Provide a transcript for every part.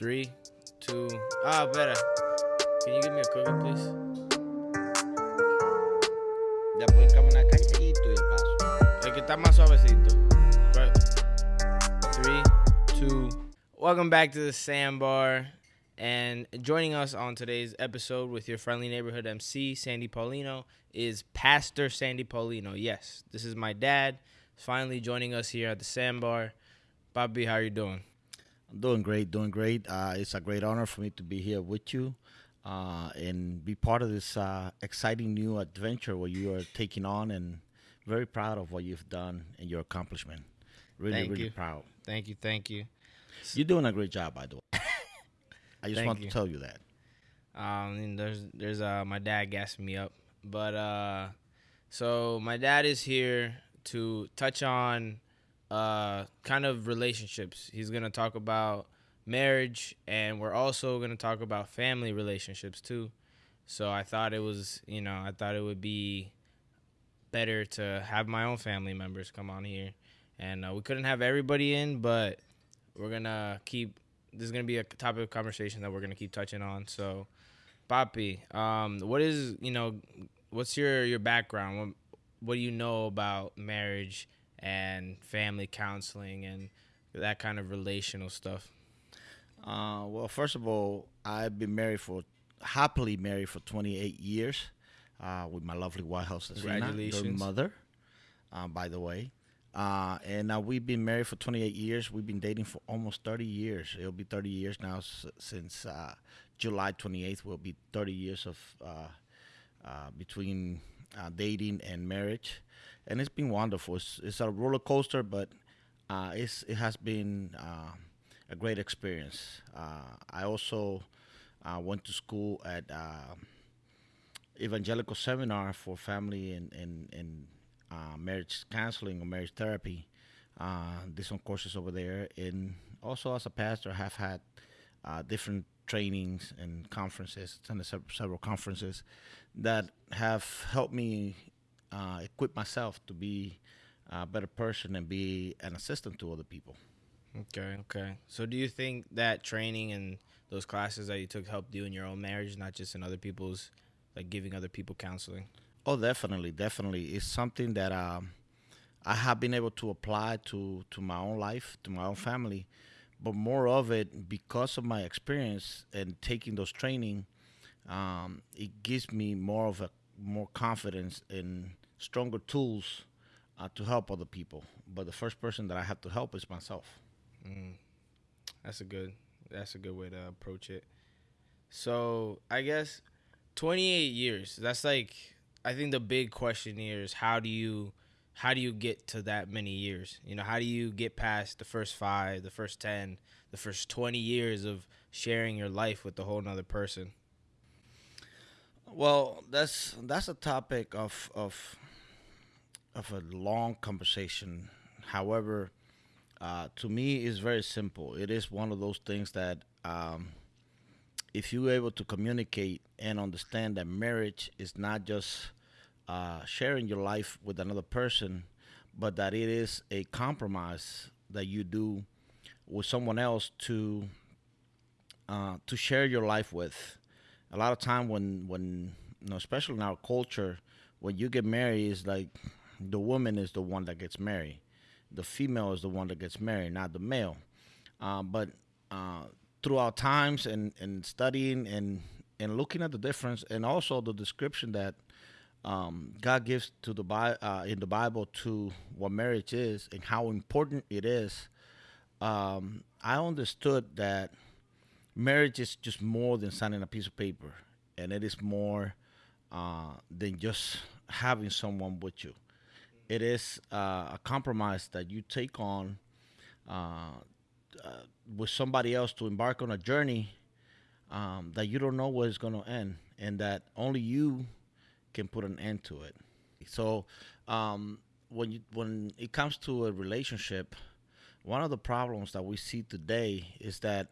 Three, two. Ah, better. Can you give me a cookie, please? Ya pueden caminar calladito y paso. El que está más suavecito. Right. Three, two. Welcome back to the Sandbar. And joining us on today's episode with your friendly neighborhood MC, Sandy Paulino, is Pastor Sandy Paulino. Yes, this is my dad. Finally joining us here at the Sandbar. Papi, how are you doing? I'm doing great, doing great. Uh, it's a great honor for me to be here with you uh, and be part of this uh, exciting new adventure what you are taking on and very proud of what you've done and your accomplishment. Really, Thank really you. proud. Thank you, thank you. You're doing a great job, by the way. I just want you. to tell you that. Um, there's there's uh my dad gassing me up, but uh, so my dad is here to touch on uh kind of relationships. He's gonna talk about marriage, and we're also gonna talk about family relationships too. So I thought it was you know I thought it would be better to have my own family members come on here, and uh, we couldn't have everybody in, but we're gonna keep. This is gonna be a topic of conversation that we're gonna keep touching on. So. Papi, um, what is you know, what's your your background? What, what do you know about marriage and family counseling and that kind of relational stuff? Uh, well, first of all, I've been married for happily married for 28 years uh, with my lovely wife, Josefina, your Congratulations. mother, uh, by the way. Uh, and we've been married for 28 years. We've been dating for almost 30 years. It'll be 30 years now s- since uh, July 28th. Will be 30 years of uh, uh, between uh, dating and marriage, and it's been wonderful. It's, it's a roller coaster, but uh, it's it has been uh, a great experience. Uh, I also uh, went to school at uh, evangelical seminar for family and and, and uh, marriage counseling or marriage therapy. Did some courses over there, and also as a pastor, I have had different trainings and conferences, attended several conferences that have helped me uh, equip myself to be a better person and be an assistant to other people. Okay, okay. So do you think that training and those classes that you took helped you in your own marriage, not just in other people's, like giving other people counseling? Oh, definitely, definitely. It's something that um, I have been able to apply to to my own life, to my own family, but more of it because of my experience and taking those training. Um, it gives me more of a more confidence and stronger tools uh, to help other people. But the first person that I have to help is myself. Mm, that's a good. That's a good way to approach it. So I guess twenty eight years. That's like I think the big question here is how do you how do you get to that many years? You know, how do you get past the first five, the first ten, the first twenty years of sharing your life with a whole nother person? Well, that's that's a topic of of of a long conversation. However, uh, to me, it's very simple. It is one of those things that um, if you're able to communicate and understand that marriage is not just uh, sharing your life with another person, but that it is a compromise that you do with someone else to uh, to share your life with. A lot of time when when you know, especially in our culture, when you get married, is like the woman is the one that gets married, the female is the one that gets married, not the male. Uh, but uh, throughout times and, and studying and and looking at the difference and also the description that um, God gives to the Bi- uh, in the Bible to what marriage is and how important it is, um, I understood that marriage is just more than signing a piece of paper, and it is more uh, than just having someone with you. It is uh, a compromise that you take on uh, uh, with somebody else to embark on a journey um, that you don't know where it's going to end, and that only you can put an end to it. So um, when you when it comes to a relationship, one of the problems that we see today is that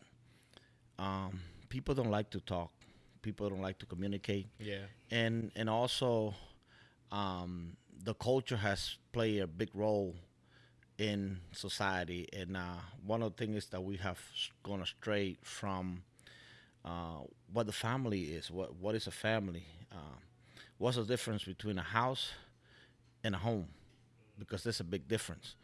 um, people don't like to talk. People don't like to communicate, Yeah. and and also um, the culture has played a big role in society, and uh, one of the things is that we have gone astray from uh, what the family is. What what is a family? Uh, what's the difference between a house and a home? Because there's a big difference.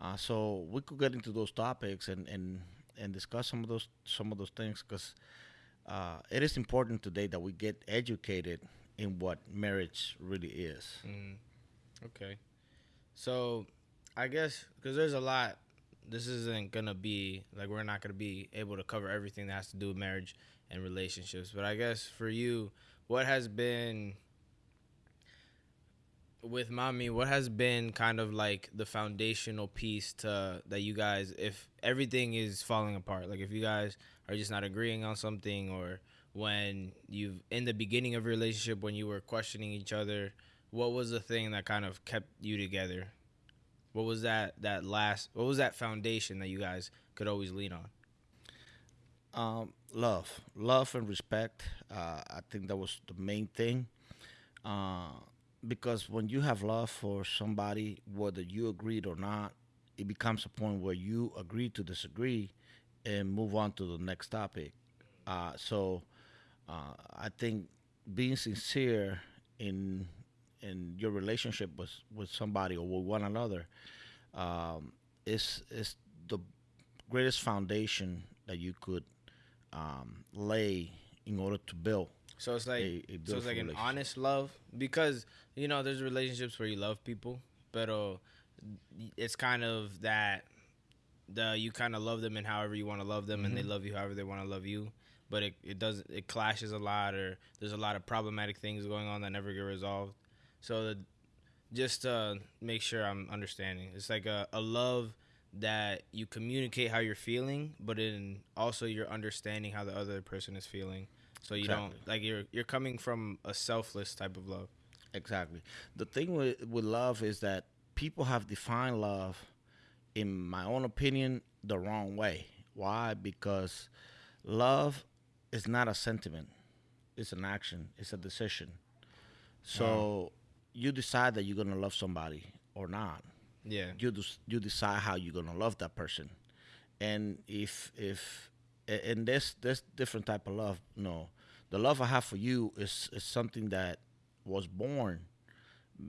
Uh, so we could get into those topics and, and, and discuss some of those some of those things because uh, it is important today that we get educated in what marriage really is. Mm, okay. So, I guess because there's a lot. This isn't gonna be like we're not gonna be able to cover everything that has to do with marriage and relationships. But I guess for you, what has been with mommy? What has been kind of like the foundational piece to that you guys, if everything is falling apart, like if you guys are just not agreeing on something, or when you've in the beginning of your relationship when you were questioning each other what was the thing that kind of kept you together? What was that that last? What was that foundation that you guys could always lean on? Um, love, love and respect. Uh, I think that was the main thing. Uh, because when you have love for somebody, whether you agreed or not, it becomes a point where you agree to disagree and move on to the next topic. Uh, so uh, I think being sincere in in your relationship with with somebody or with one another um, is is the greatest foundation that you could um, lay in order to build. So it's like A- a so it's like an honest love because you know there's relationships where you love people, but it's kind of that the you kind of love them and however you want to love them, and they Mhm. love you however they want to love you. But it it does it clashes a lot, or there's a lot of problematic things going on that never get resolved. So the, just to make sure I'm understanding, it's like a, a love that you communicate how you're feeling, but in also you're understanding how the other person is feeling. So you don't like you're you're coming from a selfless type of love. Exactly. The thing with with love is that people have defined love, in my own opinion, the wrong way. Why? Because love is not a sentiment; it's an action. It's a decision. So you decide that you're gonna love somebody or not. Yeah. You des- you decide how you're gonna love that person, and if if and there's there's different type of love. No, the love I have for you is is something that was born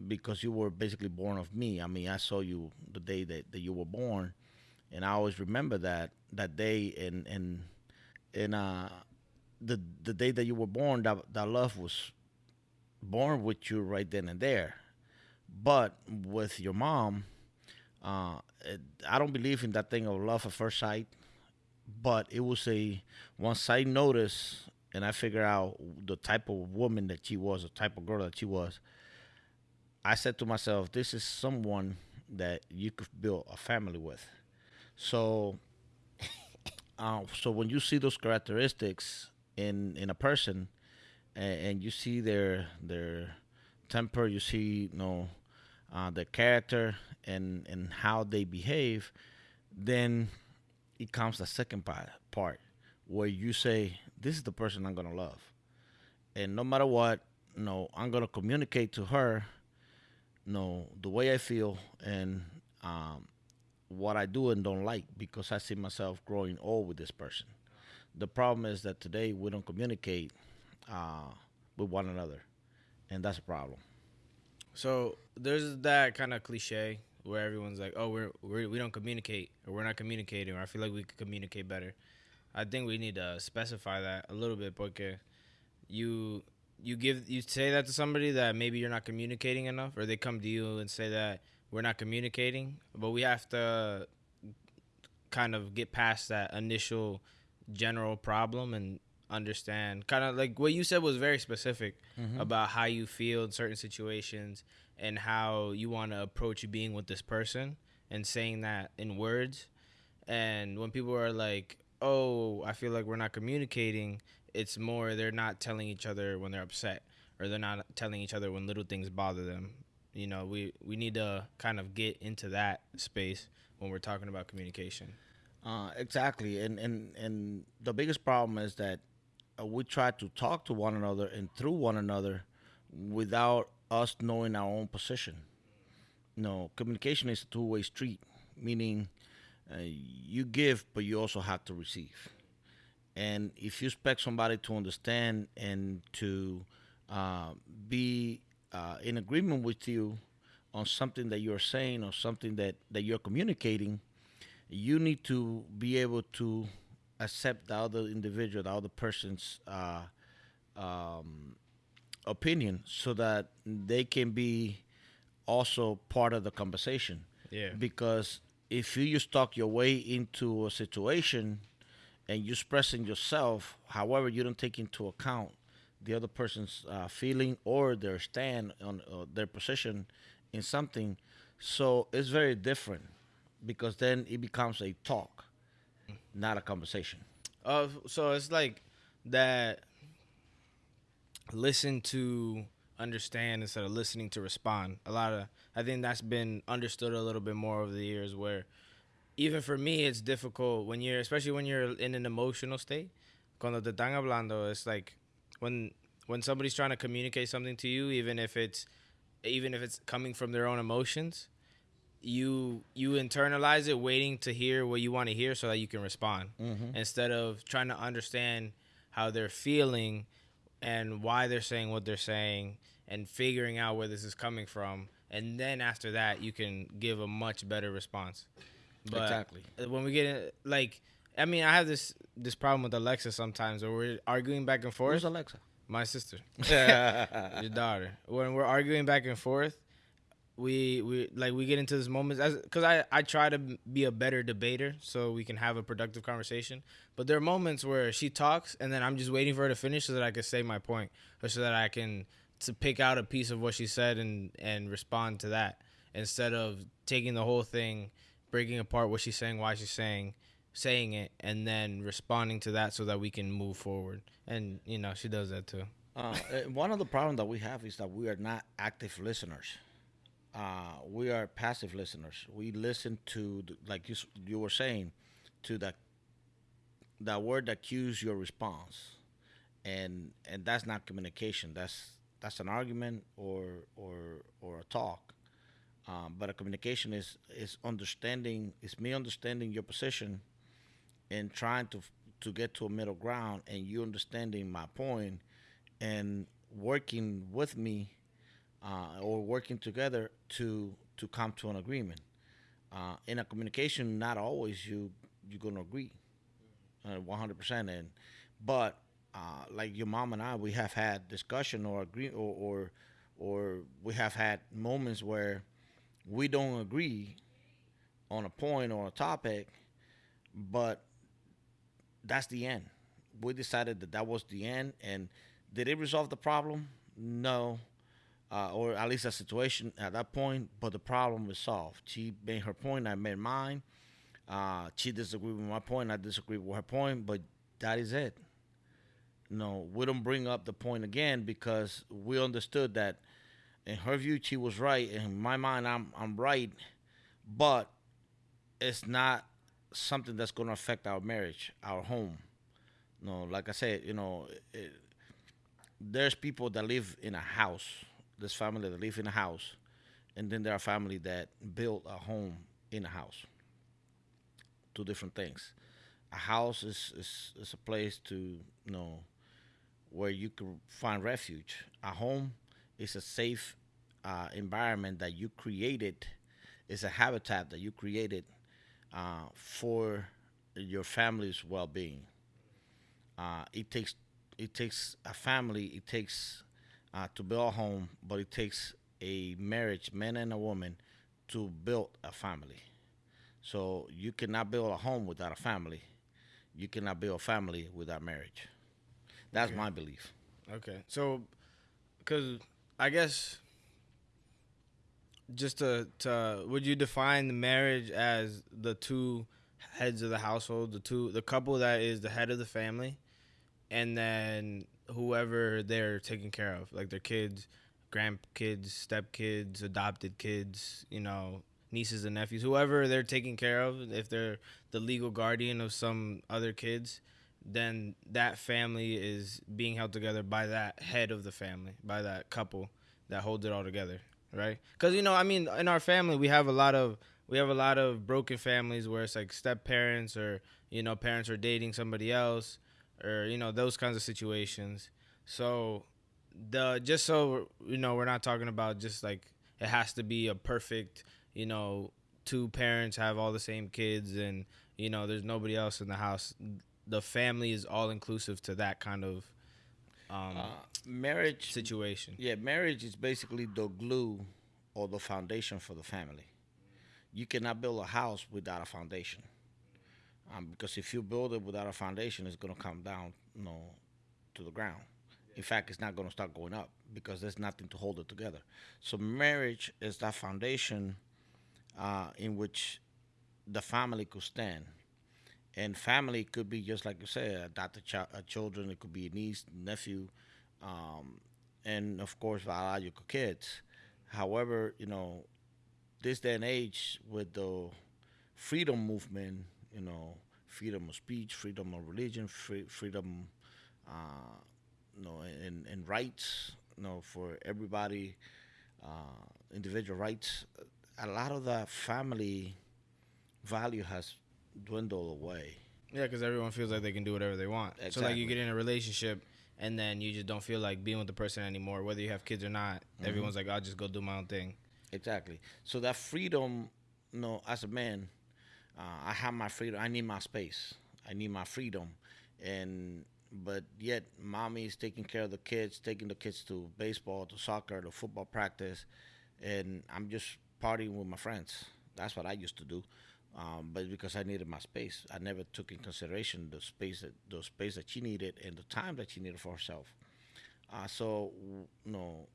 because you were basically born of me. I mean, I saw you the day that, that you were born, and I always remember that that day and and and uh the the day that you were born that that love was born with you right then and there. But with your mom, uh, it, I don't believe in that thing of love at first sight. But it was a once I noticed and I figured out the type of woman that she was, the type of girl that she was. I said to myself, "This is someone that you could build a family with." So, uh, so when you see those characteristics in in a person, and, and you see their their temper, you see you know uh, their character and and how they behave, then it comes the second part where you say, "This is the person I'm gonna love," and no matter what, no, I'm gonna communicate to her, no, the way I feel and um, what I do and don't like because I see myself growing old with this person. The problem is that today we don't communicate uh, with one another, and that's a problem. So there's that kind of cliche where everyone's like, "Oh, we're, we're we don't communicate, or we're not communicating, or I feel like we could communicate better." I think we need to specify that a little bit, porque you you give you say that to somebody that maybe you're not communicating enough, or they come to you and say that we're not communicating, but we have to kind of get past that initial general problem and understand. Kind of like what you said was very specific about how you feel in certain situations and how you want to approach being with this person and saying that in words. And when people are like oh i feel like we're not communicating it's more they're not telling each other when they're upset or they're not telling each other when little things bother them. You know we we need to kind of get into that space when we're talking about communication. Uh, exactly, and and and the biggest problem is that we try to talk to one another and through one another without us knowing our own position. No, communication is a two-way street. meaning uh, you give, but you also have to receive. And if you expect somebody to understand and to uh, be uh, in agreement with you on something that you're saying or something that, that you're communicating, you need to be able to accept the other individual, the other person's uh, um, opinion so that they can be also part of the conversation. Yeah. Because if you just talk your way into a situation and you're expressing yourself, however, you don't take into account the other person's uh, feeling or their stand on uh, their position in something, so it's very different because then it becomes a talk, not a conversation. Uh, so it's like that. Listen to understand instead of listening to respond. A lot of I think that's been understood a little bit more over the years. Where even for me, it's difficult when you're, especially when you're in an emotional state. Cuando te están hablando, it's like when when somebody's trying to communicate something to you, even if it's even if it's coming from their own emotions, you you internalize it, waiting to hear what you want to hear so that you can respond. Mm-hmm. Instead of trying to understand how they're feeling and why they're saying what they're saying and figuring out where this is coming from. And then after that you can give a much better response. But Exactly. when we get in, like i mean i have this this problem with alexa sometimes where we're arguing back and forth. Where's Alexa? my sister. Your daughter. When we're arguing back and forth we we like we get into this moments as because I I try to be a better debater so we can have a productive conversation. But there are moments where she talks and then I'm just waiting for her to finish so that I can say my point or so that I can to pick out a piece of what she said and and respond to that instead of taking the whole thing, breaking apart what she's saying, why she's saying, saying it, and then responding to that so that we can move forward. And you know she does that too. Uh, eh, one of the problems that we have is that we are not active listeners. Uh, we are passive listeners. We listen to, the, like you you were saying, to that that word that cues your response, and and that's not communication. That's that's an argument or or or a talk. Um, but a communication is is understanding. Is me understanding your position, and trying to to get to a middle ground, and you understanding my point, and working with me uh, or working together to to come to an agreement. Uh, in a communication, not always you you're gonna agree, one hundred percent. And but uh, like your mom and I, we have had discussion or agree or, or or we have had moments where we don't agree on a point or a topic, but that's the end. We decided that that was the end, and did it resolve the problem? No, uh, or at least a situation at that point. But the problem was solved. She made her point. I made mine. Uh, she disagreed with my point. I disagreed with her point. But that is it. No, we don't bring up the point again because we understood that in her view she was right. In my mind, I'm I'm right, but it's not something that's going to affect our marriage, our home. No, like I said, you know, it, there's people that live in a house. There's family that live in a house, and then there are family that build a home in a house. Two different things. A house is is, is a place to you know where you can find refuge. A home is a safe uh, environment that you created. It's a habitat that you created uh, for your family's well-being. Uh, it takes it takes a family. It takes uh, to build a home, but it takes a marriage, man and a woman, to build a family. So you cannot build a home without a family. You cannot build a family without marriage. That's my belief. Okay. So, because I guess just to, to, would you define the marriage as the two heads of the household, the two, the couple that is the head of the family, and then whoever they're taking care of, like their kids, grandkids, stepkids, adopted kids, you know, nieces and nephews, whoever they're taking care of, if they're the legal guardian of some other kids, then that family is being held together by that head of the family, by that couple that holds it all together, right? Because you know, I mean, in our family, we have a lot of we have a lot of broken families where it's like step parents or you know parents are dating somebody else or you know those kinds of situations. So the just so you know we're not talking about just like it has to be a perfect you know two parents have all the same kids and you know there's nobody else in the house the family is all inclusive to that kind of um, Uh, marriage situation Yeah, marriage is basically the glue or the foundation for the family. You cannot build a house without a foundation. Um, because if you build it without a foundation, it's going to come down, you know, to the ground. In fact, it's not going to start going up because there's nothing to hold it together. So marriage is that foundation uh, in which the family could stand. And family could be just like you said, adopted ch- children. It could be a niece, nephew, um, and of course biological kids. However, you know, this day and age with the freedom movement, you know, freedom of speech, freedom of religion, free, freedom, uh, you know, and, and rights, you know, for everybody, uh, individual rights. A lot of the family value has dwindled away. Yeah, because everyone feels like they can do whatever they want. So like you get in a relationship and then you just don't feel like being with the person anymore, whether you have kids or not. Everyone's like, I'll just go do my own thing. Exactly. So that freedom, you know, as a man, uh, I have my freedom. I need my space. I need my freedom, and but yet, mommy is taking care of the kids, taking the kids to baseball, to soccer, to football practice, and I'm just partying with my friends. That's what I used to do. Um, but because I needed my space, I never took in consideration the space that the space that she needed and the time that she needed for herself. Uh, so, you know,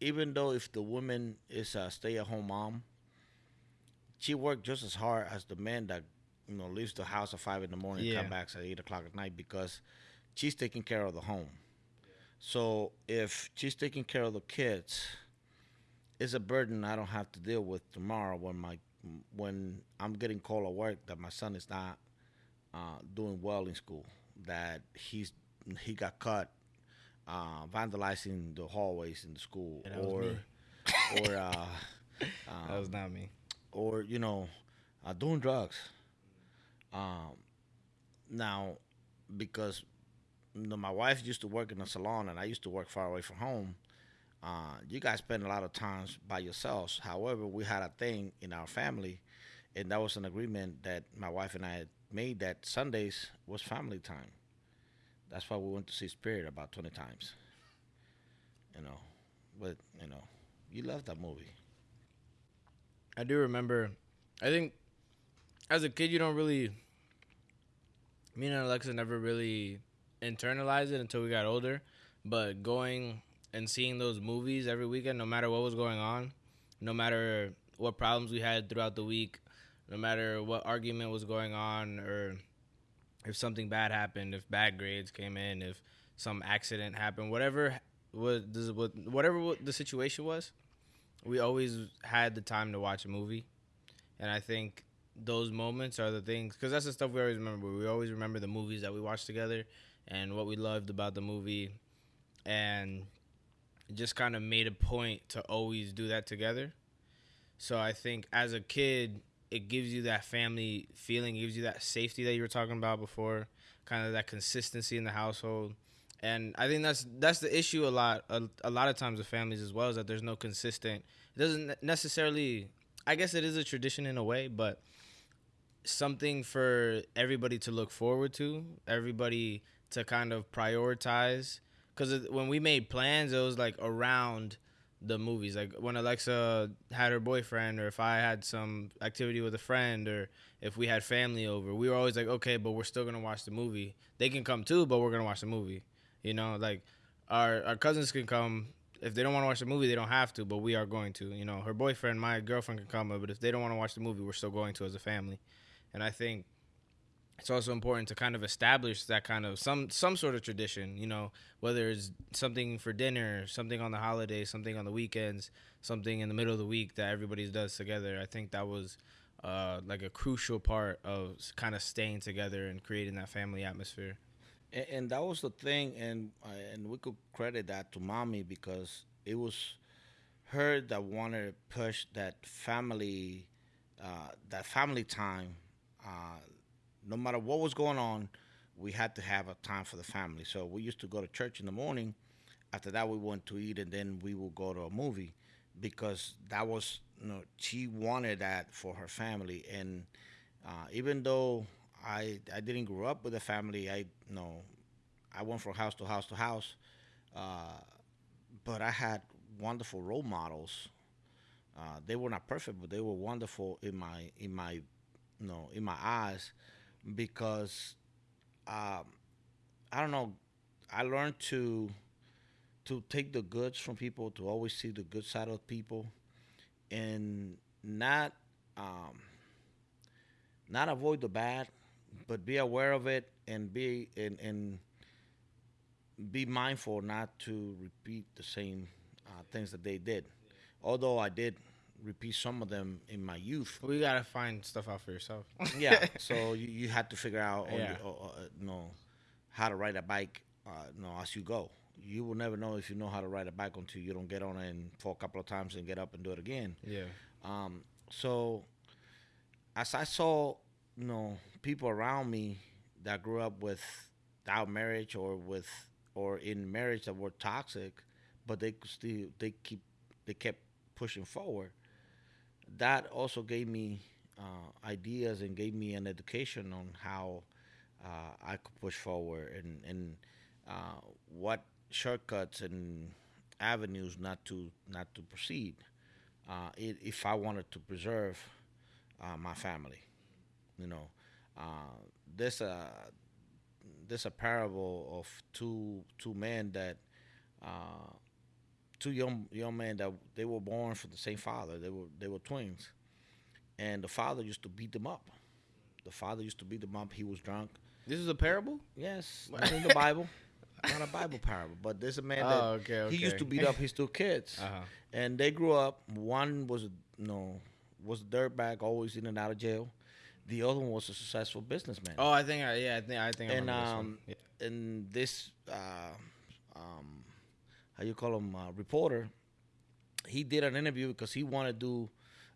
even though if the woman is a stay-at-home mom, she worked just as hard as the man that you know leaves the house at five in the morning and Yeah. come back at eight o'clock at night because she's taking care of the home. So if she's taking care of the kids, it's a burden I don't have to deal with tomorrow when my when I'm getting called at work that my son is not uh, doing well in school, that he's he got caught uh, vandalizing the hallways in the school, Yeah, or or uh, that was not me. Or you know, doing drugs. Um, now, because you know, my wife used to work in a salon and I used to work far away from home. Uh, you guys spend a lot of times by yourselves. However, we had a thing in our family, and that was an agreement that my wife and I had made that Sundays was family time. That's why we went to see Spirit about twenty times. You know, but you know, you love that movie. I do remember. I think as a kid, you don't really. Me and Alexa never really internalized it until we got older. But going and seeing those movies every weekend, no matter what was going on, no matter what problems we had throughout the week, no matter what argument was going on, or if something bad happened, if bad grades came in, if some accident happened, whatever was whatever what the situation was, we always had the time to watch a movie, and I think those moments are the things because that's the stuff we always remember. We always remember the movies that we watched together and what we loved about the movie, and just kind of made a point to always do that together. So I think as a kid, it gives you that family feeling, gives you that safety that you were talking about before, kind of that consistency in the household. And I think that's that's the issue a lot a, a lot of times with families as well is that there's no consistent. It doesn't necessarily. I guess it is a tradition in a way, but something for everybody to look forward to, everybody to kind of prioritize. Because when we made plans, it was like around the movies. Like when Alexa had her boyfriend, or if I had some activity with a friend, or if we had family over, we were always like, okay, but we're still gonna watch the movie. They can come too, but we're gonna watch the movie. You know, like our our cousins can come. If they don't want to watch the movie, they don't have to, but we are going to. You know, her boyfriend, my girlfriend can come, but if they don't want to watch the movie, we're still going to as a family. And I think it's also important to kind of establish that kind of some some sort of tradition, you know, whether it's something for dinner, something on the holidays, something on the weekends, something in the middle of the week that everybody does together. I think that was uh, like a crucial part of kind of staying together and creating that family atmosphere. And, and that was the thing and uh, and we could credit that to mommy because it was her that wanted to push that family, uh, that family time. Uh, no matter what was going on, we had to have a time for the family. So we used to go to church in the morning. After that, we went to eat, and then we would go to a movie because that was you know she wanted that for her family. And uh, even though I I didn't grow up with a family, I you know I went from house to house to house, uh, but I had wonderful role models. Uh, they were not perfect, but they were wonderful in my in my you know in my eyes because um, I don't know. I learned to to take the goods from people, to always see the good side of people, and not um, not avoid the bad, but be aware of it and be and and be mindful not to repeat the same uh, things that they did. Although I did repeat some of them in my youth. We gotta find stuff out for yourself. yeah. So you, you had to figure out, Yeah. your, uh, uh, you know, how to ride a bike, uh, you know, as you go. You will never know if you know how to ride a bike until you don't get on it and fall a couple of times and get up and do it again. yeah. Um, so as I saw, you know, people around me that grew up without marriage or with or in marriage that were toxic, but they still they keep they kept pushing forward. That also gave me uh, ideas and gave me an education on how uh, I could push forward and and uh, what shortcuts and avenues not to not to proceed uh, if I wanted to preserve uh, my family. You know, uh, there's a there's a parable of two two men that uh, two young young men that they were born from the same father. They were they were twins, and the father used to beat them up. The father used to beat them up. He was drunk. This is a parable. Yes, in the Bible. Not a Bible parable, but there's a man that Oh, okay, he used to beat up his two kids Uh huh. and they grew up. One was, you know, was a dirtbag, always in and out of jail. The other one was a successful businessman. Oh, I think I yeah, I think I think I and this one. um, Yeah. and this, uh, um, how you call him, uh, reporter, he did an interview because he wanted to do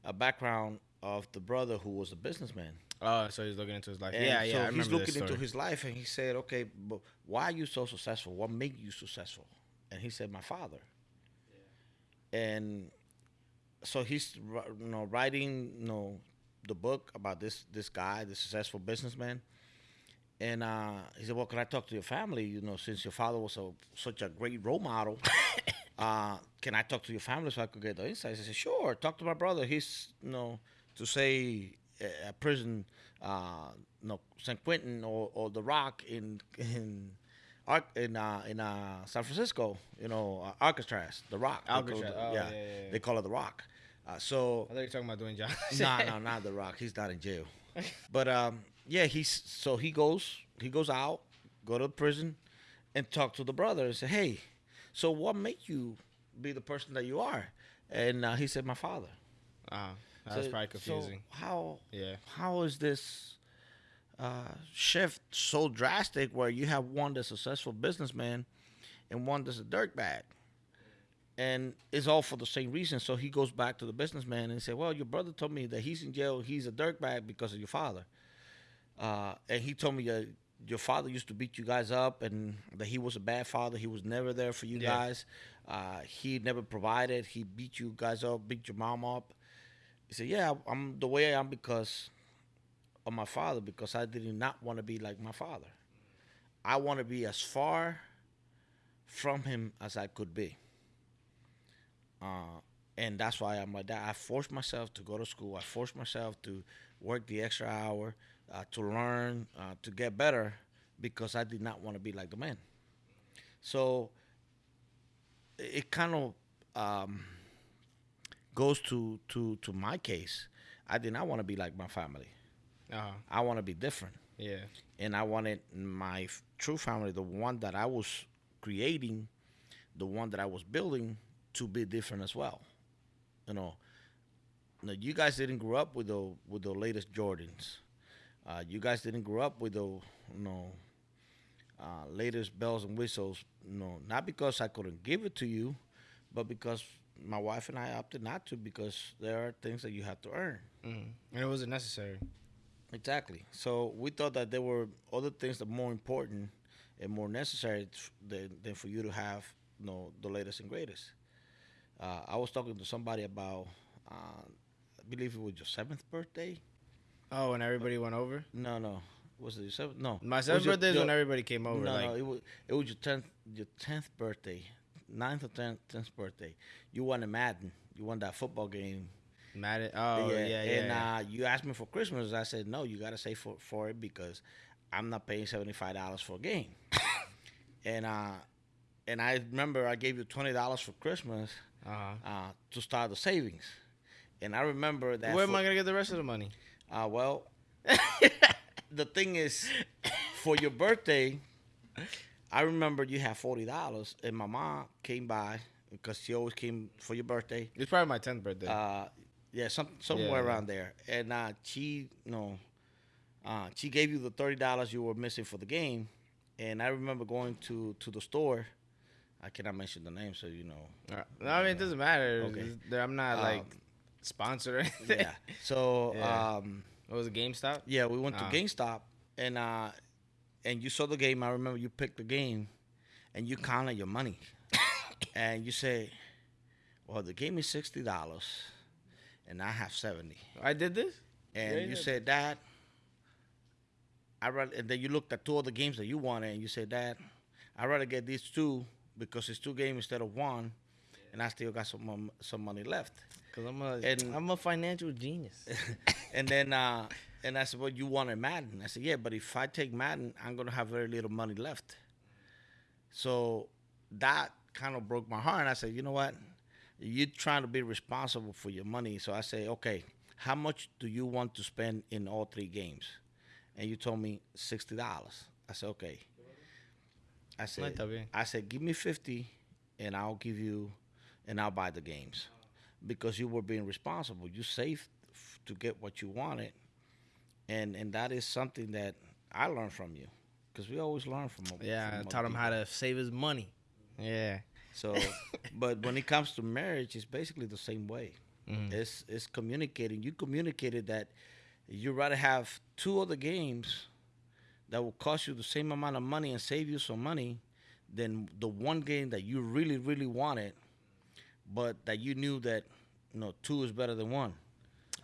a background of the brother who was a businessman. Oh, so he's looking into his life. And yeah, so yeah. I he's looking this into his life, and he said, "Okay, but why are you so successful? What made you successful?" And he said, "My father." Yeah. And so he's ri- you know writing you know the book about this this guy, the successful businessman. And uh, he said, "Well, can I talk to your family? You know, since your father was a, such a great role model, uh, can I talk to your family so I could get the insights?" I said, "Sure. Talk to my brother. He's you know to say a a prison, uh, no San Quentin or, or the Rock in in in uh, in uh, San Francisco. You know, uh, Alcatraz, the Rock. Alcatraz. it- Oh, yeah, yeah, yeah. they call it the Rock. Uh, so I thought you were talking about Dwayne Johnson. no, no, not the Rock. He's not in jail. But um, yeah, he's so he goes he goes out, go to prison, and talk to the brother and say, hey, so what made you be the person that you are? And uh, he said, my father. Uh, that's So- probably so confusing. how yeah. how is this uh, shift so drastic where you have one that's a successful businessman and one that's a dirtbag? And it's all for the same reason. So he goes back to the businessman and say, "Well, your brother told me that he's in jail. He's a dirtbag because of your father, uh, and he told me that your father used to beat you guys up, and that he was a bad father. He was never there for you Yeah. guys. Uh, he never provided. He beat you guys up, beat your mom up." He said, "Yeah, I'm the way I am because of my father. Because I did not want to be like my father. I want to be as far from him as I could be. Uh, and that's why I'm like that. I forced myself to go to school. I forced myself to work the extra hour uh, to learn uh, to get better because I did not want to be like the man. So it kind of um, goes to, to to my case. I did not want to be like my family. Uh huh. I want to be different Yeah. and I wanted my f- true family, the one that I was creating, the one that I was building, to be different as well. You know, now you guys didn't grow up with the with the latest Jordans. Uh, you guys didn't grow up with the you know uh, latest bells and whistles. You know, not because I couldn't give it to you, but because my wife and I opted not to because there are things that you have to earn. Mm. And it wasn't necessary. Exactly. So we thought that there were other things that more important and more necessary than, than for you to have, you know, the latest and greatest. Uh, I was talking to somebody about, uh, I believe it was your seventh birthday. Oh, and everybody went over. No, no, was it your seventh? No, My seventh birthday is when everybody came over. No, like, no, it was it was your tenth your tenth birthday, ninth or tenth tenth birthday. You won a Madden. You won that football game. Madden. Oh, yeah, yeah. And yeah. uh, you asked me for Christmas. I said no. You got to save for for it because I'm not paying seventy five dollars for a game. and uh, and I remember I gave you twenty dollars for Christmas uh-huh. uh, to start the savings. And I remember that. Where am I gonna get the rest of the money? uh, well, the thing is, for your birthday, I remember you had forty dollars, and my mom came by because she always came for your birthday. It's probably my tenth birthday. Uh, yeah, some somewhere Yeah. around there, and uh, she, you know, uh, she gave you the thirty dollars you were missing for the game, and I remember going to to the store. I cannot mention the name, so you know. Uh, no, I mean it doesn't matter. Okay. I'm not Um, like sponsored or anything. Yeah. So, Yeah. um, What was it GameStop? Yeah, we went to GameStop and uh and you saw the game. I remember you picked the game and you counted your money. and you say, Well, the game is sixty dollars and I have seventy. I did this. And Yeah, you said, Dad, I rather and then you looked at two other games that you wanted and you said, Dad, I'd rather get these two because it's two games instead of one and I still got some some money left. Cause I'm a And- am a financial genius. and then uh, and I said, "Well, you wanted Madden." I said, "Yeah, but if I take Madden, I'm gonna have very little money left." So that kind of broke my heart. And I said, "You know what? You're trying to be responsible for your money." So I say, "Okay, how much do you want to spend in all three games?" And you told me sixty dollars. I said, "Okay." I said. I said, give me 50 and I'll give you, and I'll buy the games. Because you were being responsible. You saved f- to get what you wanted. And and that is something that I learned from you. Because we always learn from Yeah, from I taught him how to save his money. Yeah. So, but when it comes to marriage, it's basically the same way. Mhm. It's, it's communicating. You communicated that you'd rather have two other games that will cost you the same amount of money and save you some money than the one game that you really, really wanted, but that you knew that you know two is better than one.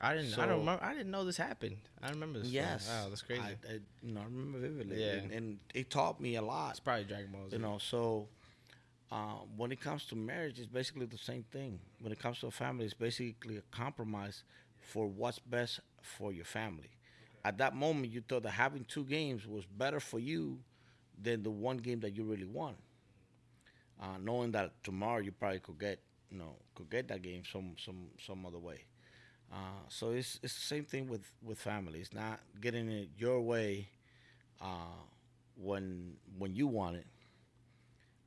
I didn't. I don't remember. I didn't know this happened. I remember this. Yes, Wow, that's crazy. I, I, you know, I remember vividly, Yeah. and, and it taught me a lot. it's probably Dragon Ball Z. You know, so uh, when it comes to marriage, it's basically the same thing. When it comes to a family, it's basically a compromise for what's best for your family. At that moment, you thought that having two games was better for you than the one game that you really want. Uh, knowing that tomorrow you probably could get, you know, could get that game some some some other way. Uh, so it's it's the same thing with with family. It's not getting it your way uh, when when you want it,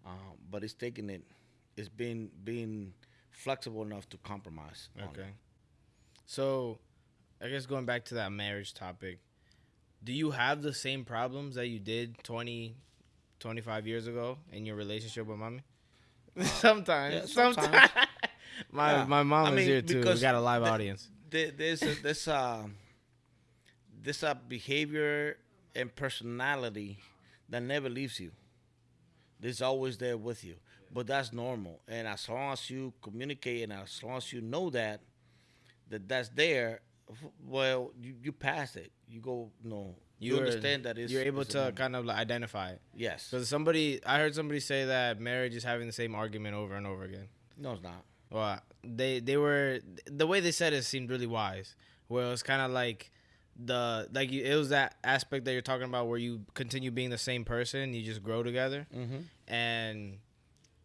uh, but it's taking it. It's being being flexible enough to compromise. Okay. So, I guess going back to that marriage topic, do you have the same problems that you did 20, 25 years ago in your relationship with mommy? sometimes. yeah, sometimes. sometimes. my Yeah. my mom I is mean, here too. We got a live the- audience. There, there's a, this uh this uh behavior and personality that never leaves you. It's always there with you, but that's normal. And as long as you communicate and as long as you know that that that's there, well, you, you pass it. You go, no, you, You're- understand that it's You're able it's to kind of like identify it. yes. Because somebody, I heard somebody say that marriage is having the same argument over and over again. No, it's not. Well, they they were the way they said it seemed really wise. Where it was kind of like the like you, it was that aspect that you're talking about where you continue being the same person, you just grow together, Mm-hmm. and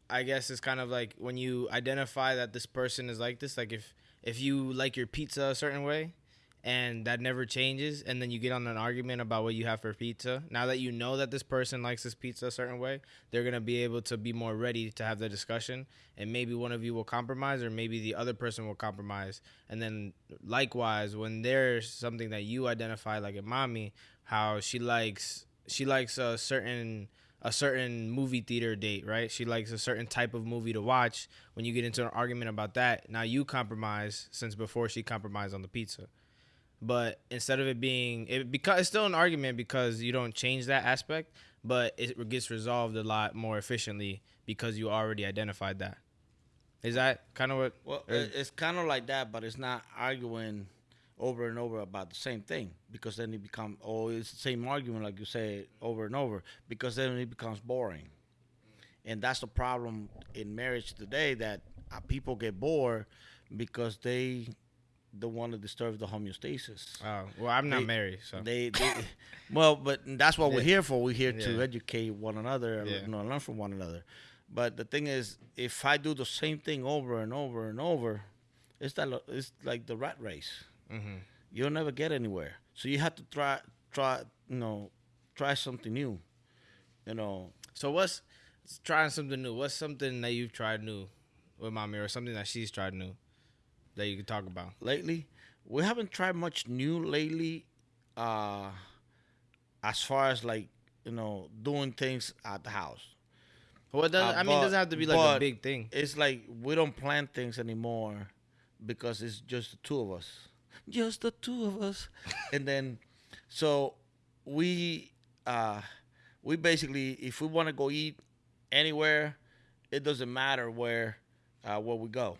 I guess it's kind of like when you identify that this person is like this. Like if if you like your pizza a certain way, and that never changes, and then you get on an argument about what you have for pizza. Now that you know that this person likes this pizza a certain way, they're gonna be able to be more ready to have the discussion, and maybe one of you will compromise, or maybe the other person will compromise, and then likewise, when there's something that you identify, like in mommy, how she likes she likes a certain a certain movie theater date, right? She likes a certain type of movie to watch. When you get into an argument about that, now you compromise since before she compromised on the pizza. But instead of it being it because it's still an argument because you don't change that aspect, but it gets resolved a lot more efficiently because you already identified that. Is that kind of what? Well, it's kind of like that, but it's not arguing over and over about the same thing because then it becomes oh it's the same argument like you say over and over because then it becomes boring, and that's the problem in marriage today that uh, people get bored because they don't want to disturb the homeostasis. Oh, well, I'm not They- married, so They, they well, but that's what we're here for. We're here to educate one another and Yeah. you know, learn from one another. But the thing is, if I do the same thing over and over and over, it's that it's like the rat race. Hmm You'll never get anywhere. So you have to try, try, you know, try something new. You know, So what's trying something new? What's something that you've tried new with mommy, or something that she's tried new that you can talk about? lately we haven't tried much new lately. Uh, as far as like you know, doing things at the house. Well, it doesn't, Uh, I mean, it doesn't have to be like a big thing. it's like we don't plan things anymore because it's just the two of us. Just the two of us. and then so we uh we basically if we want to go eat anywhere, it doesn't matter where uh where we go.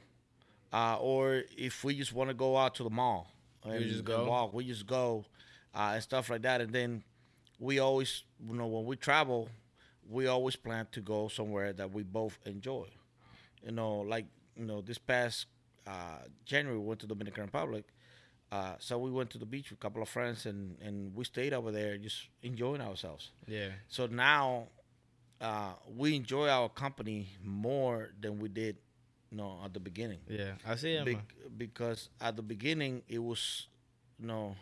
Uh or if we just want to go out to the mall and, just go? walk, we just go uh and stuff like that and then we always you know when we travel we always plan to go somewhere that we both enjoy. You know, like you know, this past uh, January we went to Dominican Republic. Uh, so we went to the beach with a couple of friends and, and we stayed over there just enjoying ourselves. Yeah. So now uh, we enjoy our company more than we did, you know, at the beginning. Yeah. I see him. Bec- because at the beginning it was, you know,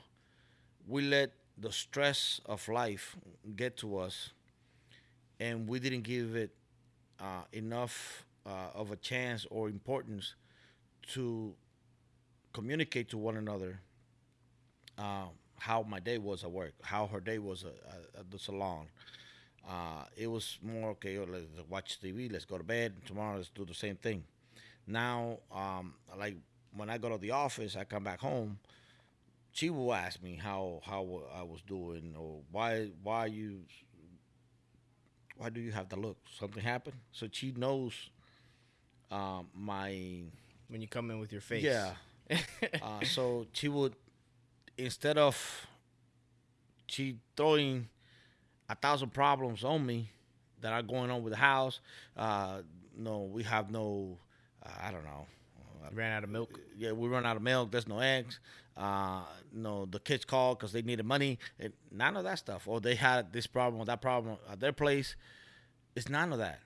we let the stress of life get to us, and we didn't give it uh, enough uh, of a chance or importance to communicate to one another uh, how my day was at work, how her day was at, at- the salon. Uh, it was more okay. Let's watch TV. Let's go to bed. Tomorrow, let's do the same thing. Now, um, like when I go to the office, I come back home. She will ask me how how I was doing, or why why you why do you have the look? Something happened. So she knows um, my when you come in with your face. yeah. uh, so she would instead of she throwing a thousand problems on me that are going on with the house. Uh, no, we have no. Uh, I don't know. Ran out of milk. Yeah, we run out of milk. There's no eggs. Uh, no, the kids called because they needed money. And none of that stuff. Or they had this problem or that problem at their place. It's none of that.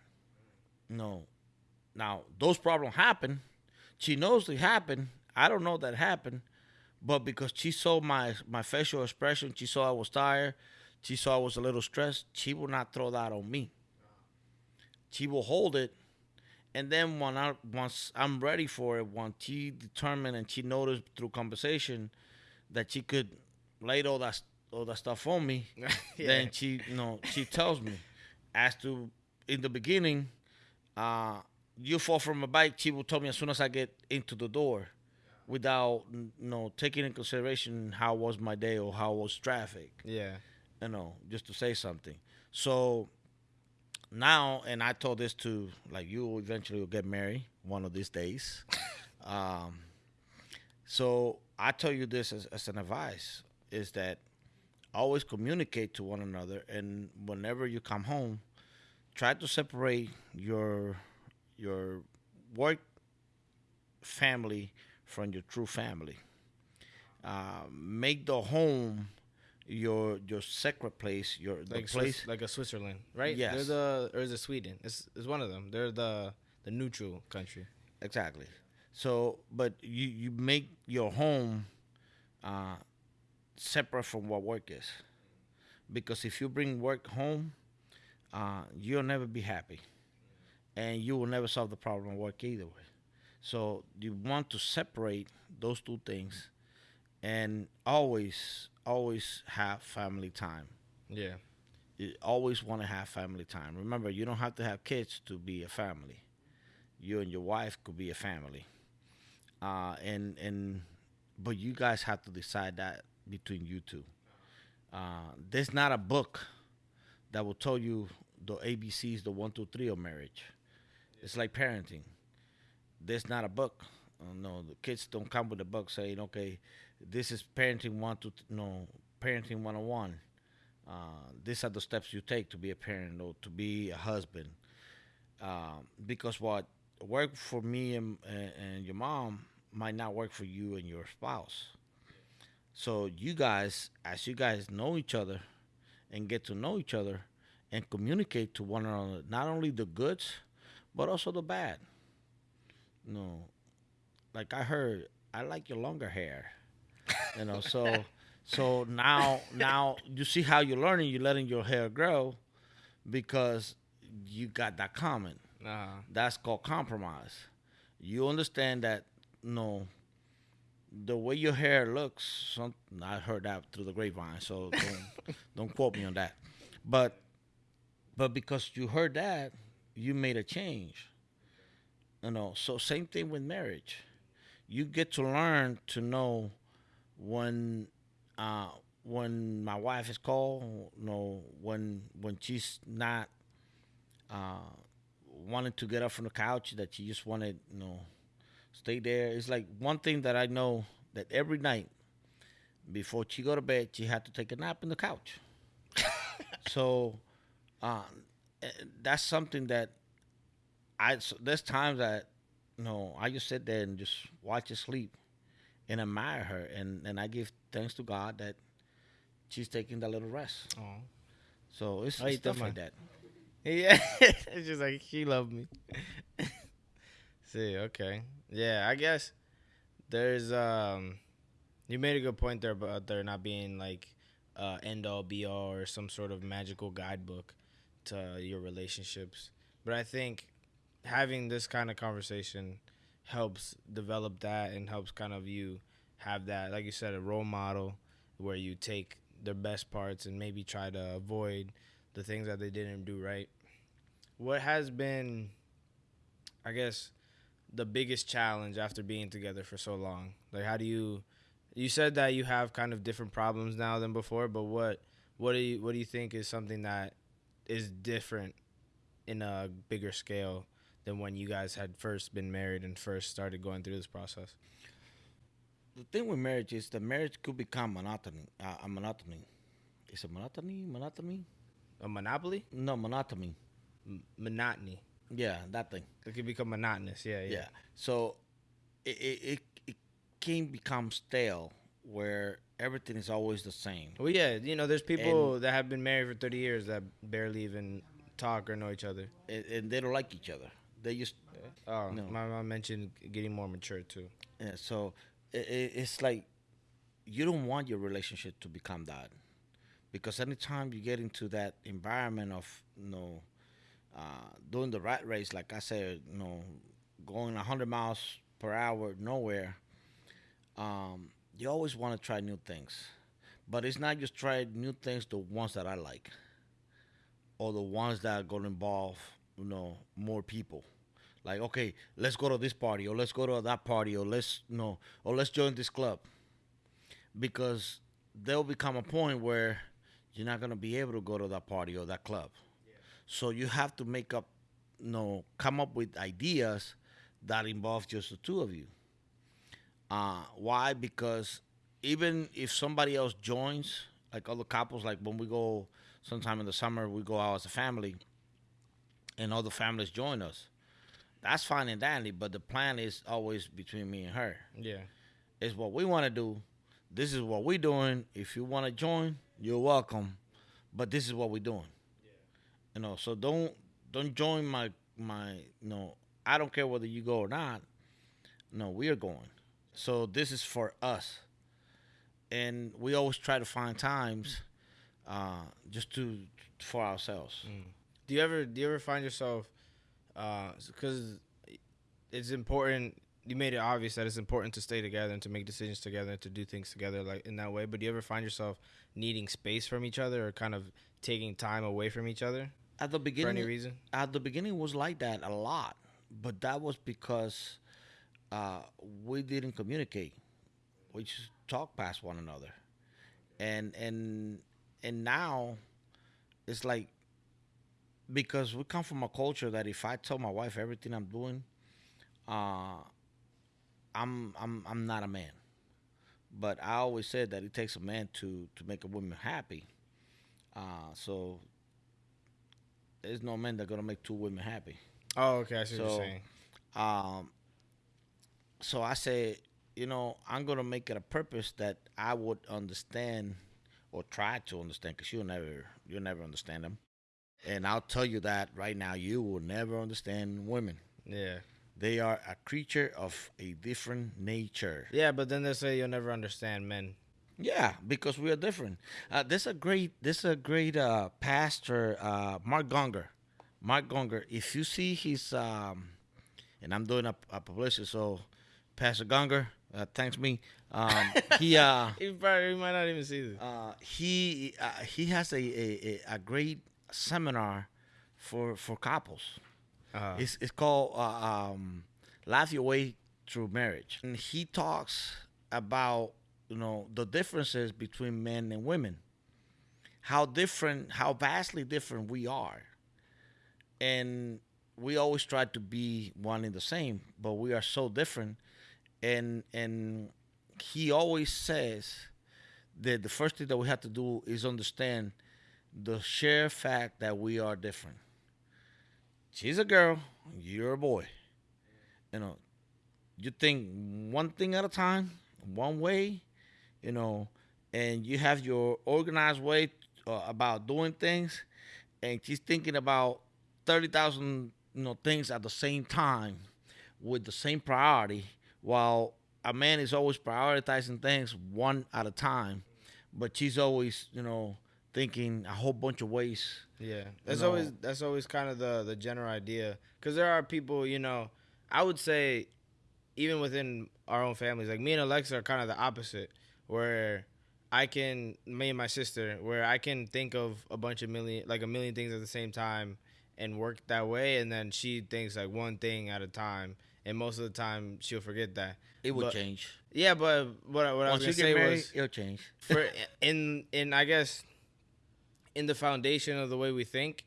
No. Now those problems happen. She knows they happen. I don't know that happened, but because she saw my my facial expression, she saw I was tired. She saw I was a little stressed. She will not throw that on me. She will hold it and then when I once I'm ready for it, once she determined and she noticed through conversation that she could lay all that all that stuff on me, Yeah. then she you know she tells me. As to in the beginning, uh, you fall from a bike, she will tell me as soon as I get into the door, without you know taking in consideration how was my day or how was traffic Yeah. you know, just to say something. So now, and I told this to like you eventually will get married one of these days. um, so I tell you this as, as an advice is that always communicate to one another, and whenever you come home, try to separate your your work family from your true family. Uh, make the home your your sacred place, your the Like place. Swiss, like a Switzerland, right? Yes. They're the or is it Sweden? It's it's one of them. They're the the neutral country. Exactly. So, but you you make your home uh, separate from what work is, because if you bring work home, uh, you'll never be happy, and you will never solve the problem of work either way. So you want to separate those two things, and always always have family time. Yeah. you always want to have family time. Remember, you don't have to have kids to be a family. You and your wife could be a family. Uh, and and but you guys have to decide that between you two. Uh, there's not a book that will tell you the ABCs, the one, two, three of marriage. It's like parenting. There's not a book. Uh, no, the kids don't come with a book saying, "Okay, this is parenting one to no parenting one on one. These are the steps you take to be a parent or to be a husband." Um, because what worked for me and, and, and your mom might not work for you and your spouse. So you guys, as you guys know each other and get to know each other and communicate to one another, not only the goods, but also the bad. Know, like I heard, I like your longer hair. You know, so so now now you see how you're learning, you're letting your hair grow because you got that comment. Uh, That's called compromise. You understand that no the way your hair looks some I heard that through the grapevine, so don't don't quote me on that. But but because you heard that, you made a change. You know, so same thing with marriage. You get to learn to know when uh when my wife is called, you know, when when she's not uh wanting to get up from the couch that she just wanted, you know, stay there. It's like one thing that I know that every night before she go to bed, she had to take a nap in the couch. so uh, eh, that's something that I so there's times that you know I just sit there and just watch her sleep and admire her and and I give thanks to God that she's taking that little rest. oh. So it's, it's stuff like that. Yeah, it's just like she loved me. See, okay, yeah, I guess there's um, you made a good point there about there not being like uh end all be all or some sort of magical guidebook to your relationships, but I think having this kind of conversation helps develop that and helps kind of you have that, like you said, a role model where you take their best parts and maybe try to avoid the things that they didn't do right. What has been, I guess, the biggest challenge after being together for so long? Like, how do you? You said that you have kind of different problems now than before, but what what do you what do you think is something that is different in a bigger scale than when you guys had first been married and first started going through this process? The thing with marriage is that marriage could become monotony. Uh, a monotony. Is it monotony? Monotony? A monopoly, No, monotony. M- monotony. Yeah, that thing. It could become monotonous. Yeah, yeah. Yeah. So it, it, it, it can become stale where everything is always the same. Well, yeah, you know, there's people that have been married for 30 years that barely even talk or know each other. And, and they don't like each other. They just, Oh, No. my mom mentioned getting more mature too. yeah, so it, it, it's like you don't want your relationship to become that. Because anytime you get into that environment of, you know, uh, doing the rat race, like I said, you know, going 100 miles per hour nowhere, um, you always want to try new things. But it's not just try new things, the ones that I like, or the ones that are going to involve, you know, more people. Like, okay, let's go to this party, or let's go to that party, or let's, no or let's join this club. Because there'll become a point where you're not going to be able to go to that party or that club. So you have to make up, you know, come up with ideas that involve just the two of you. Uh, why? Because even if somebody else joins, like other couples, like when we go sometime in the summer, we go out as a family, and other families join us. That's fine and dandy, but the plan is always between me and her. Yeah. It's what we want to do. This is what we're doing. If you want to join, you're welcome. But this is what we're doing. You know, so don't don't join my my you know, I don't care whether you go or not. No, we are going. So this is for us. And we always try to find times uh just to for ourselves. Do you ever do you ever find yourself because it's important you made it obvious that it's important to stay together and to make decisions together and to do things together like in that way. But do you ever find yourself needing space from each other or kind of taking time away from each other At the beginning, for any reason? at the beginning was like that a lot, but that was because uh, we didn't communicate. We just talk past one another, and and and now it's like because we come from a culture that if I tell my wife everything I'm doing, uh, I'm I'm I'm not a man. But I always said that it takes a man to to make a woman happy. Uh, so there's no man that gonna make two women happy. Oh, okay. I see what So- you're saying. Um, so I said, you know, I'm gonna make it a purpose that I would understand or try to understand, because you'll never, you'll never understand them. And I'll tell you that right now, you will never understand women. Yeah. They are a creature of a different nature. Yeah, but then they say you'll never understand men. Yeah, because we are different. Uh, this a great, this a great uh, pastor, uh, Mark Gungor. Mark Gungor. If you see his, um, and I'm doing a, a publicity, so Pastor Gungor, uh, thanks me. Um, he uh, You probably you might not even see this. uh, he uh, he has a, a- a great seminar for for couples. Uh, It's it's called uh, um, "Laugh Your Way Through Marriage," and he talks about you know the differences between men and women, how different, how vastly different we are, and we always try to be one and the same, but we are so different, and and he always says that the first thing that we have to do is understand the sheer fact that we are different she's a girl, you're a boy. You know, you think one thing at a time, one way, you know, and you have your organized way uh, about doing things, and she's thinking about thirty thousand, you know, things at the same time with the same priority, while a man is always prioritizing things one at a time, but she's always, you know, thinking a whole bunch of ways. Yeah, that's know- always that's always kind of the the general idea because there are people you know I would say even within our own families like me and Alexa are kind of the opposite where I can me and my sister where I can think of a bunch of million like a million things at the same time and work that way and then she thinks like one thing at a time and most of the time she'll forget that It would But- change. yeah but what, I- what I was gonna say married, was it'll change. for in in I guess in the foundation of the way we think,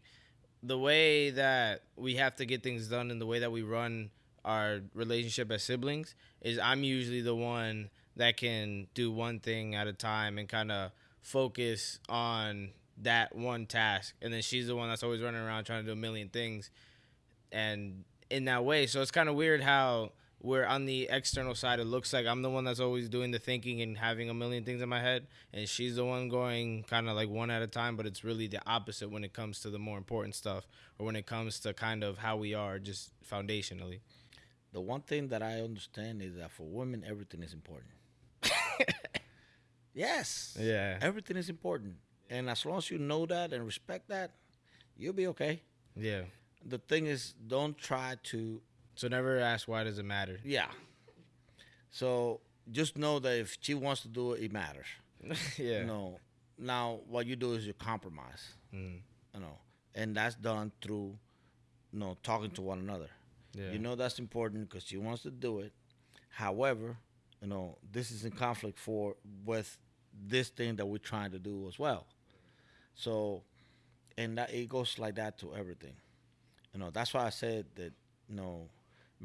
the way that we have to get things done and the way that we run our relationship as siblings is I'm usually the one that can do one thing at a time and kind of focus on that one task. And then she's the one that's always running around trying to do a million things and in that way. So it's kind of weird how where on the external side it looks like I'm the one that's always doing the thinking and having a million things in my head and she's the one going kind of like one at a time but it's really the opposite when it comes to the more important stuff or when it comes to kind of how we are just foundationally The one thing that I understand is that for women, everything is important. yes. yeah Everything is important. And as long as you know that and respect that, you'll be okay. yeah The thing is, don't try to, so never ask why does it matter yeah. So just know that if she wants to do it, it matters. yeah You know, now what you do is you compromise, Mm. you know, and that's done through, you know, talking to one another. yeah You know that's important because she wants to do it. However, you know this is in conflict for with this thing that we're trying to do as well. So, and that it goes like that to everything. You know that's why I said that you know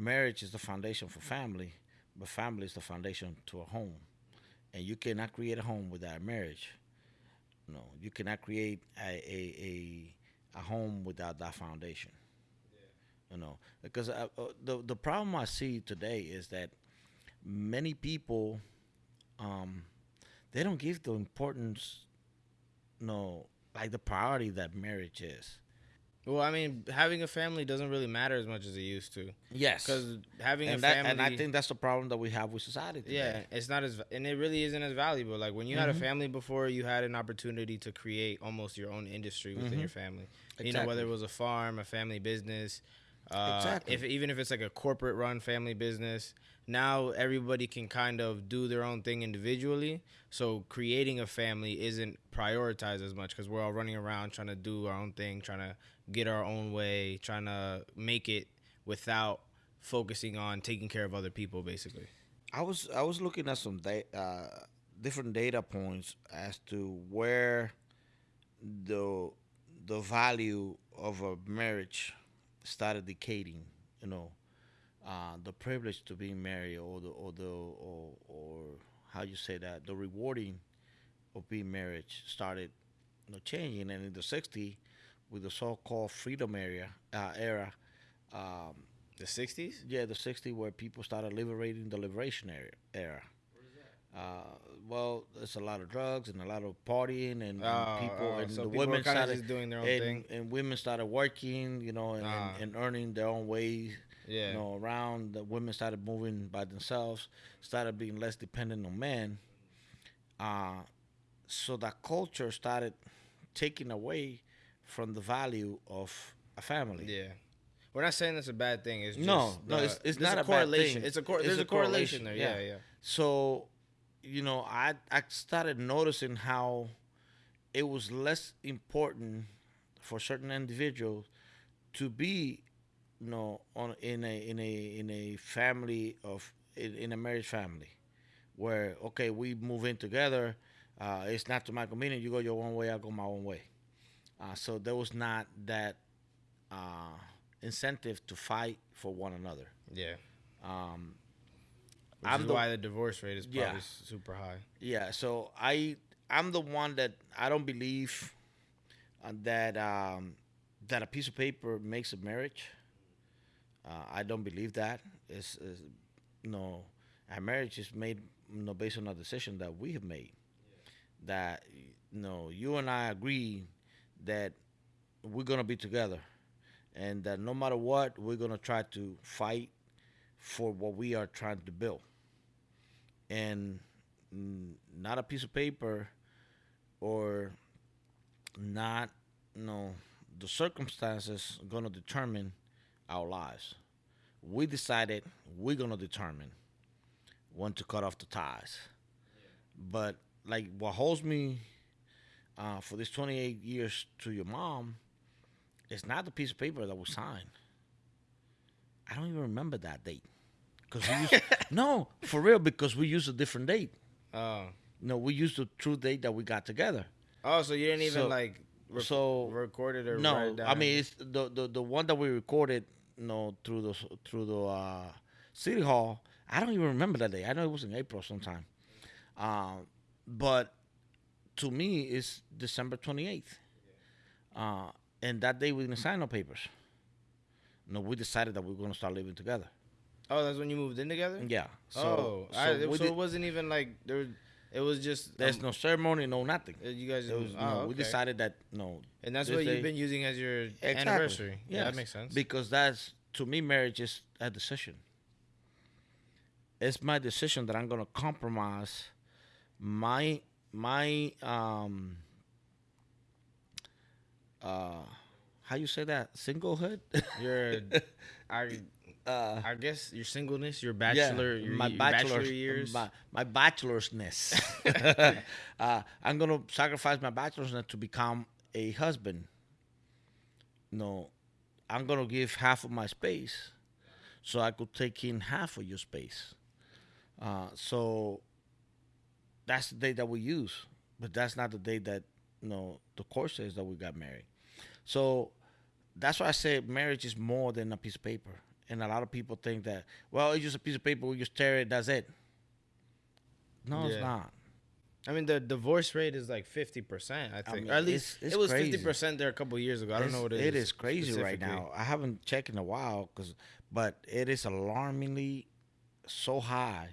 marriage is the foundation for family, but family is the foundation to a home, and you cannot create a home without marriage. No, you cannot create a a, a, a home without that foundation. You know because uh, uh, the the problem i see today is that many people um they don't give the importance no like the priority that marriage is well I mean having a family doesn't really matter as much as it used to yes because having and a that, family and i think that's the problem that we have with society today. Yeah, it's not as and it really isn't as valuable. Like when you had a Mhm. family before, you had an opportunity to create almost your own industry within Mhm. your family. You know, whether it was a farm, a family business, Uh, Exactly. If even if it's like a corporate run family business, now everybody can kind of do their own thing individually. So creating a family isn't prioritized as much because we're all running around trying to do our own thing, trying to get our own way, trying to make it without focusing on taking care of other people, basically. I was I was looking at some da- uh, different data points as to where the the value of a marriage started decaying. You know, uh, the privilege to be married, or the or the or, or how you say that the rewarding of being married started you know, changing. And in the '60s, with the so-called freedom area uh, era. Um, The '60s. yeah, the 60s where people started liberating the liberation era. era. Uh, well, it's a lot of drugs and a lot of partying and, Oh, people oh, and so the people women started just doing their own and, thing. and women started working, you know, and, Ah. and, and earning their own way. Yeah. you know, around. The women started moving by themselves, started being less dependent on men. Uh, so that culture started taking away from the value of a family. Yeah. We're not saying that's a bad thing. It's just No, no, it's- it's not a correlation. thing. It's a cor- It's there's a a correlation, correlation, there. yeah. Yeah, yeah. So, you know, I I started noticing how it was less important for certain individuals to be, you know, on in a in a in a family of in, in a marriage family, where okay we move in together. Uh, it's not to my convenience. You go your one way, I go my own way. Uh, so there was not that uh, incentive to fight for one another. Yeah. Um, Which I'm is the- why the divorce rate is probably Yeah. super high. Yeah, so I I'm the one that I don't believe that um, that a piece of paper makes a marriage. Uh, I don't believe that. It's, it's no, a marriage is made you know, based on a decision that we have made. That you know, you and I agree that we're gonna be together, and that no matter what, we're gonna try to fight for what we are trying to build. And not a piece of paper or not you know the circumstances going to determine our lives. We decided we're going to determine when to cut off the ties. But like what holds me uh, for this 28 years to your mom is not the piece of paper that was signed. I don't even remember that date because we used no for real because we used a different date Oh. no, we used the true date that we got together. Oh, so you didn't even So- like so recorded it or no? I mean it's the, the the one that we recorded, you know, through the through the uh, city hall. I don't even remember that day. I know it was in April sometime, um, but to me it's December twenty eighth, uh, and that day we didn't sign no papers. No, we decided that we were going to start living together. Oh, that's when you moved in together. Yeah. So, oh, so, I, we so did- it wasn't even like there. was- It was just there's um, no ceremony, no nothing. uh, You guys, It was, oh, no, we okay. decided that no, and that's what day- you've been using as your Exactly. anniversary. Yeah, that makes sense. Because that's to me, marriage is a decision. It's my decision that I'm gonna compromise my my um uh how you say that singlehood. your, I, uh, I guess your singleness, your bachelor, your, my your bachelor bachelor years. my, my bachelorsness. uh, I'm gonna sacrifice my bachelorsness to become a husband. No, I'm gonna give half of my space, so I could take in half of your space. Uh, so that's the day that we use, but that's not the day that you know the court says that we got married. So that's why I say marriage is more than a piece of paper. And a lot of people think that, well, it's just a piece of paper, we just tear it, that's it. No, Yeah. it's not. I mean, the divorce rate is like fifty percent. I think, mean, or at least it's- it's it was crazy. fifty percent there a couple years ago. I don't It's- know what it is. It is crazy right now. I haven't checked in a while, cause, but it is alarmingly so high.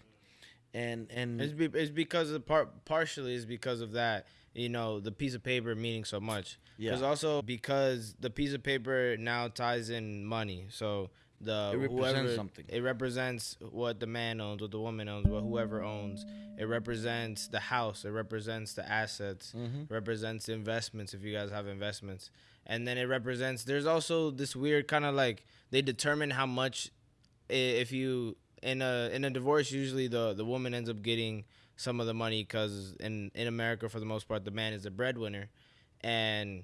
And and It's, be, it's because of part partially is because of that. You know, the piece of paper meaning so much. Yeah. Because also because the piece of paper now ties in money. So the It represents whoever, something. It represents what the man owns, what the woman owns, what whoever owns. It represents the house. It represents the assets. Mhm. Represents investments if you guys have investments, and then it represents. There's also this weird kind of like they determine how much if you in a in a divorce usually the the woman ends up getting some of the money because in in America for the most part the man is the breadwinner, and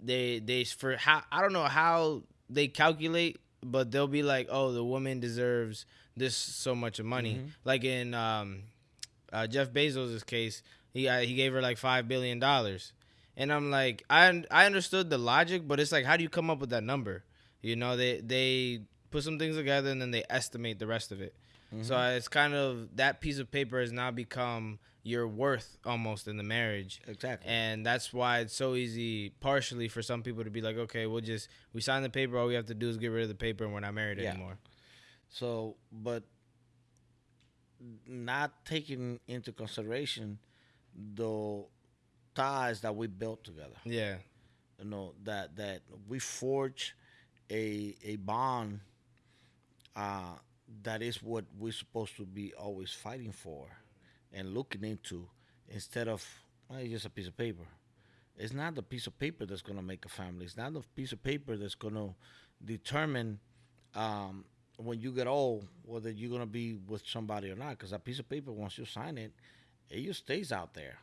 they they for how I don't know how they calculate, but they'll be like, oh, the woman deserves this so much of money. Mhm. Like in um, uh, Jeff Bezos' case, he uh, he gave her like five billion dollars, and I'm like, I I understood the logic, but it's like, how do you come up with that number? You know, they they put some things together and then they estimate the rest of it. So it's kind of that piece of paper has now become your worth almost in the marriage. Exactly. And that's why it's so easy, partially, for some people to be like, okay, we'll just we sign the paper. All we have to do is get rid of the paper, and we're not married Yeah. anymore. So, but not taking into consideration the ties that we built together. Yeah, You know that that we forge a a bond. Uh, that is what we're supposed to be always fighting for, and looking into, instead of well, it's just a piece of paper. It's not the piece of paper that's gonna make a family. It's not the piece of paper that's gonna determine um, when you get old whether you're gonna be with somebody or not. Because that piece of paper, once you sign it, it just stays out there.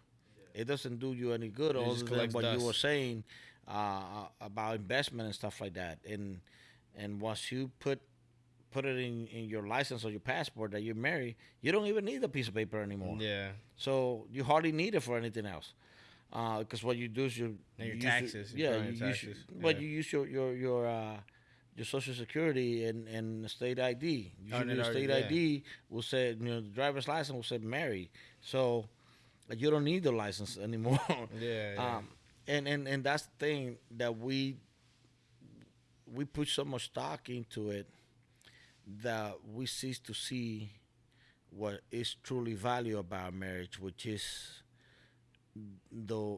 It doesn't do you any good, It other than what you were saying uh, about investment and stuff like that. And and once you put put it in, in your license or your passport that you're married, you don't even need a piece of paper anymore. yeah, So you hardly need it for anything else. Because what you do is you And your you taxes, yeah, your you use, taxes, but yeah. you use your your your uh, your social security and and state ID. Oh, Usually, already- state yeah. ID will say you know the driver's license will say married. So uh, you don't need the license anymore. yeah. yeah. Um, and, and and that's the thing that we we put so much stock into it that we cease to see what is truly value about marriage, which is the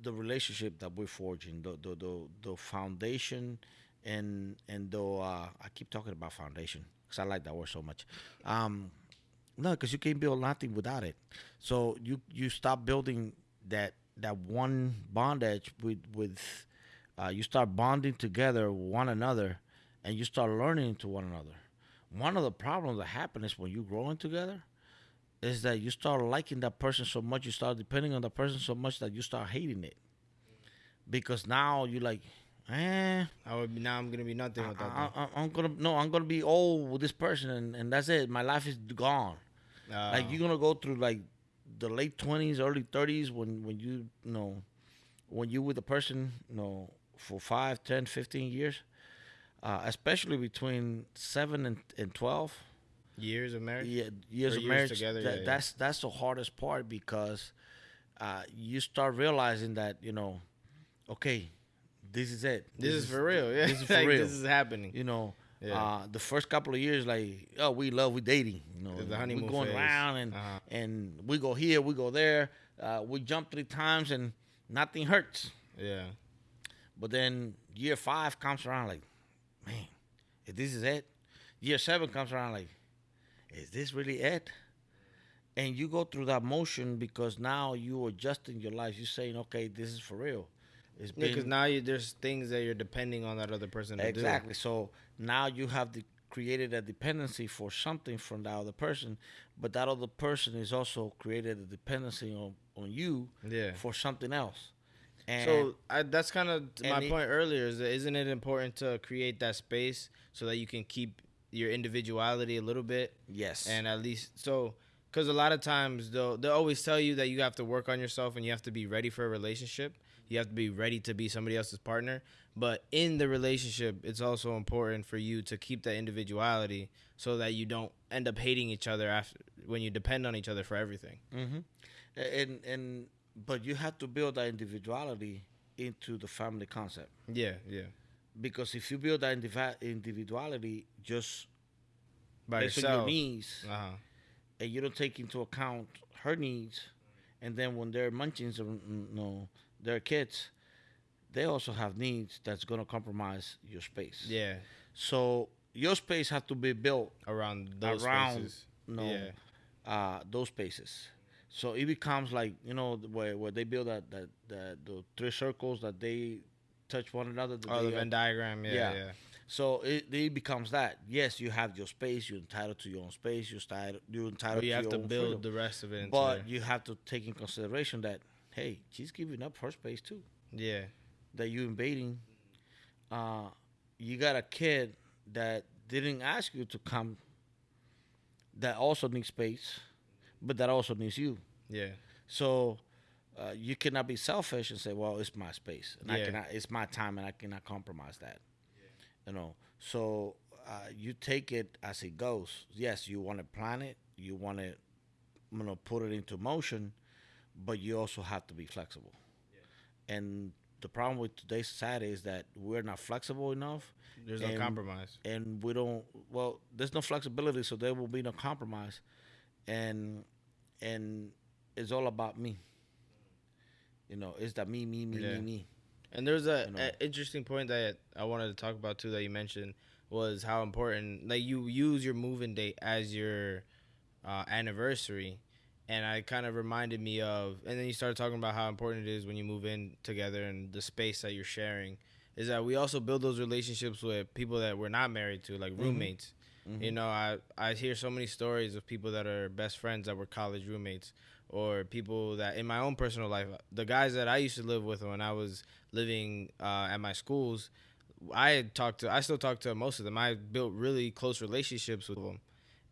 the relationship that we're forging, the the the, the foundation, and and the uh, I keep talking about foundation because I like that word so much. Um, no, because you can't build nothing without it. So you you stop building that that one bondage with with uh, you start bonding together one another, and you start learning to one another. One of the problems that happen is when you're growing together, is that you start liking that person so much, you start depending on the person so much that you start hating it, because now you're like, eh, I would be, now I'm gonna be nothing without I, I, I'm gonna no, I'm gonna be old with this person, and, and that's it. My life is gone. like Uh, you're gonna go through like the late twenties, early thirties when when you, you know when you with a person you know for 5, 10, 15 years, uh, especially between seven and, and twelve years of marriage. yeah, years Or of years marriage. together, that, yeah. That's that's the hardest part because uh, you start realizing that you know, okay, this is it. This, is for real. Yeah, This is for Like, real. This is happening. You know, Yeah. uh, the first couple of years, like, oh, we love, we dating. You know, the honeymoon we going phase. around and Uh-huh. and we go here, we go there. Uh, we jump three times and nothing hurts. Yeah. But then year five comes around, like, if this is it. Year seven comes around, like, is this really it? And you go through that motion because now you are adjusting your life. You're saying, okay, this is for real. It's Because now you, there's things that you're depending on that other person to exactly. So now you have the, created a dependency for something from that other person, but that other person is also created a dependency on, on you. Yeah. for something else. And So I, that's kind of my it- point earlier. Is that isn't it important to create that space so that you can keep your individuality a little bit yes, and at least so because a lot of times they'll they'll always tell you that you have to work on yourself and you have to be ready for a relationship. You have to be ready to be somebody else's partner. But in the relationship, it's also important for you to keep that individuality so that you don't end up hating each other after when you depend on each other for everything. hmm And and but you have to build that individuality into the family concept Yeah, yeah. because if you build that indivi- individuality just By yourself. your needs Uh huh. and you don't take into account her needs, and then when they're munchings you know their kids, they also have needs that's gonna compromise your space. Yeah. So your space has to be built around those around spaces. no Yeah. uh those spaces. So it becomes like you know where where they build that that, that the three circles that they touch one another. Oh, the Venn diagram. Yeah, yeah. yeah. So it, it becomes that. Yes, you have your space. You're entitled to your own space. You're entitled. You're entitled But you to have to build freedom. the rest of it. But there. you have to take in consideration that hey, she's giving up her space too. yeah, That you invading. Uh, you got a kid that didn't ask you to come. That also needs space, but that also needs you. yeah, So uh, you cannot be selfish and say, "Well, it's my space, and I cannot. It's my time, and I cannot compromise that." You know. So uh, you take it as it goes. Yes, you want to plan it. You want to, you know, put it into motion, but you also have to be flexible. Yeah. And the problem with today's society is that we're not flexible enough, there's no compromise. and we don't. Well, there's no flexibility, so there will be no compromise, and and it's all about me. You know, it's that me, me, me, Yeah. me, me. And there's a, You know. a interesting point that I wanted to talk about too that you mentioned was how important like you use your moving date as your uh, anniversary, and I kind of reminded me of, and then you started talking about how important it is when you move in together and the space that you're sharing. Is that we also build those relationships with people that we're not married to, like roommates. You know, I I hear so many stories of people that are best friends that were college roommates, or people that in my own personal life, the guys that I used to live with when I was living uh, at my schools, I had talked to, I still talk to most of them. I built really close relationships with them,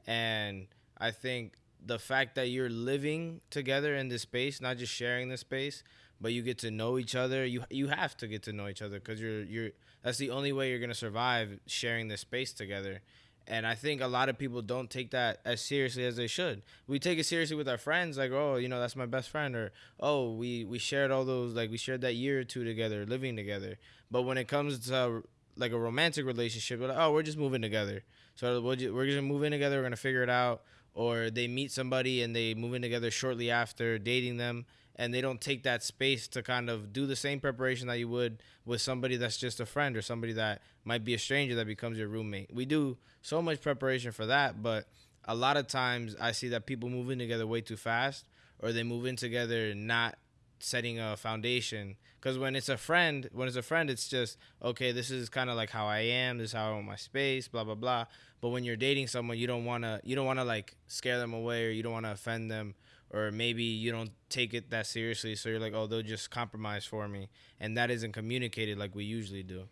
and I think the fact that you're living together in this space, not just sharing the space, but you get to know each other. You you have to get to know each other because you're you're that's the only way you're gonna survive sharing this space together. And I think a lot of people don't take that as seriously as they should. We take it seriously with our friends, like, oh, you know, that's my best friend, or oh, we we shared all those, like, we shared that year or two together, living together. But when it comes to like a romantic relationship, like, oh, we're just moving together. So we'll ju- we're just in together. We're gonna figure it out. Or they meet somebody and they move in together shortly after dating them, and they don't take that space to kind of do the same preparation that you would with somebody that's just a friend or somebody that might be a stranger that becomes your roommate. We do so much preparation for that, but a lot of times I see that people move in together way too fast, or they move in together not setting a foundation. Because when it's a friend, when it's a friend, it's just okay. This is kind of like how I am. This is how I want my space. Blah blah blah. But when you're dating someone, you don't wanna you don't wanna like scare them away, or you don't wanna offend them, or maybe you don't take it that seriously. So you're like, oh, they'll just compromise for me, and that isn't communicated like we usually do.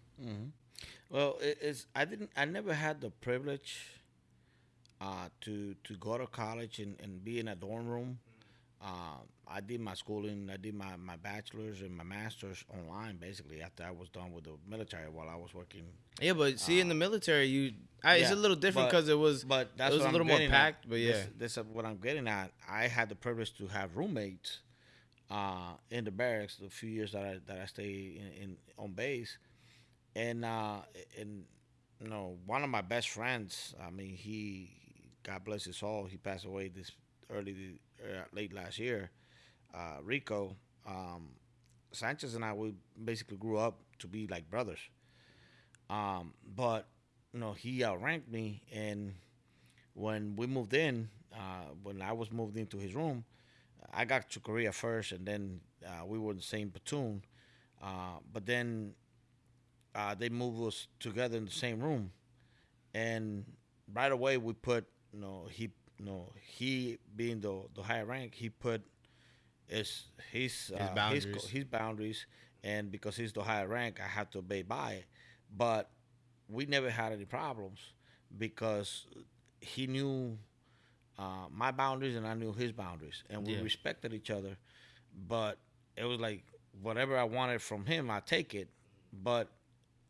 Well, it, it's I didn't I never had the privilege uh, to to go to college and, and be in a dorm room. Uh, I did my schooling. I did my, my bachelor's and my master's online, basically after I was done with the military while I was working. Yeah, but see, in the military, you I, it's a Uh, little different because it was But that's it was a little more packed. At. But yeah, this, this is what I'm getting at. I had the privilege to have roommates uh, in the barracks the few years that I that I stayed in, in on base, and uh, and you know one of my best friends. I mean, he God bless his soul. He passed away this early uh, late last year. Uh, Rico um, Sanchez and I we basically grew up to be like brothers. Um, but you know he outranked me, and when we moved in, uh, when I was moved into his room, I got to Korea first, and then uh, we were in the same platoon. Uh, but then uh, they moved us together in the same room, and right away we put, you know, he, know, he being the the higher rank, he put his his uh, his, boundaries. co- his boundaries, and because he's the higher rank, I have to obey by it. But we never had any problems because he knew uh, my boundaries and I knew his boundaries, and we Yeah. respected each other. But it was like whatever I wanted from him, I take it. But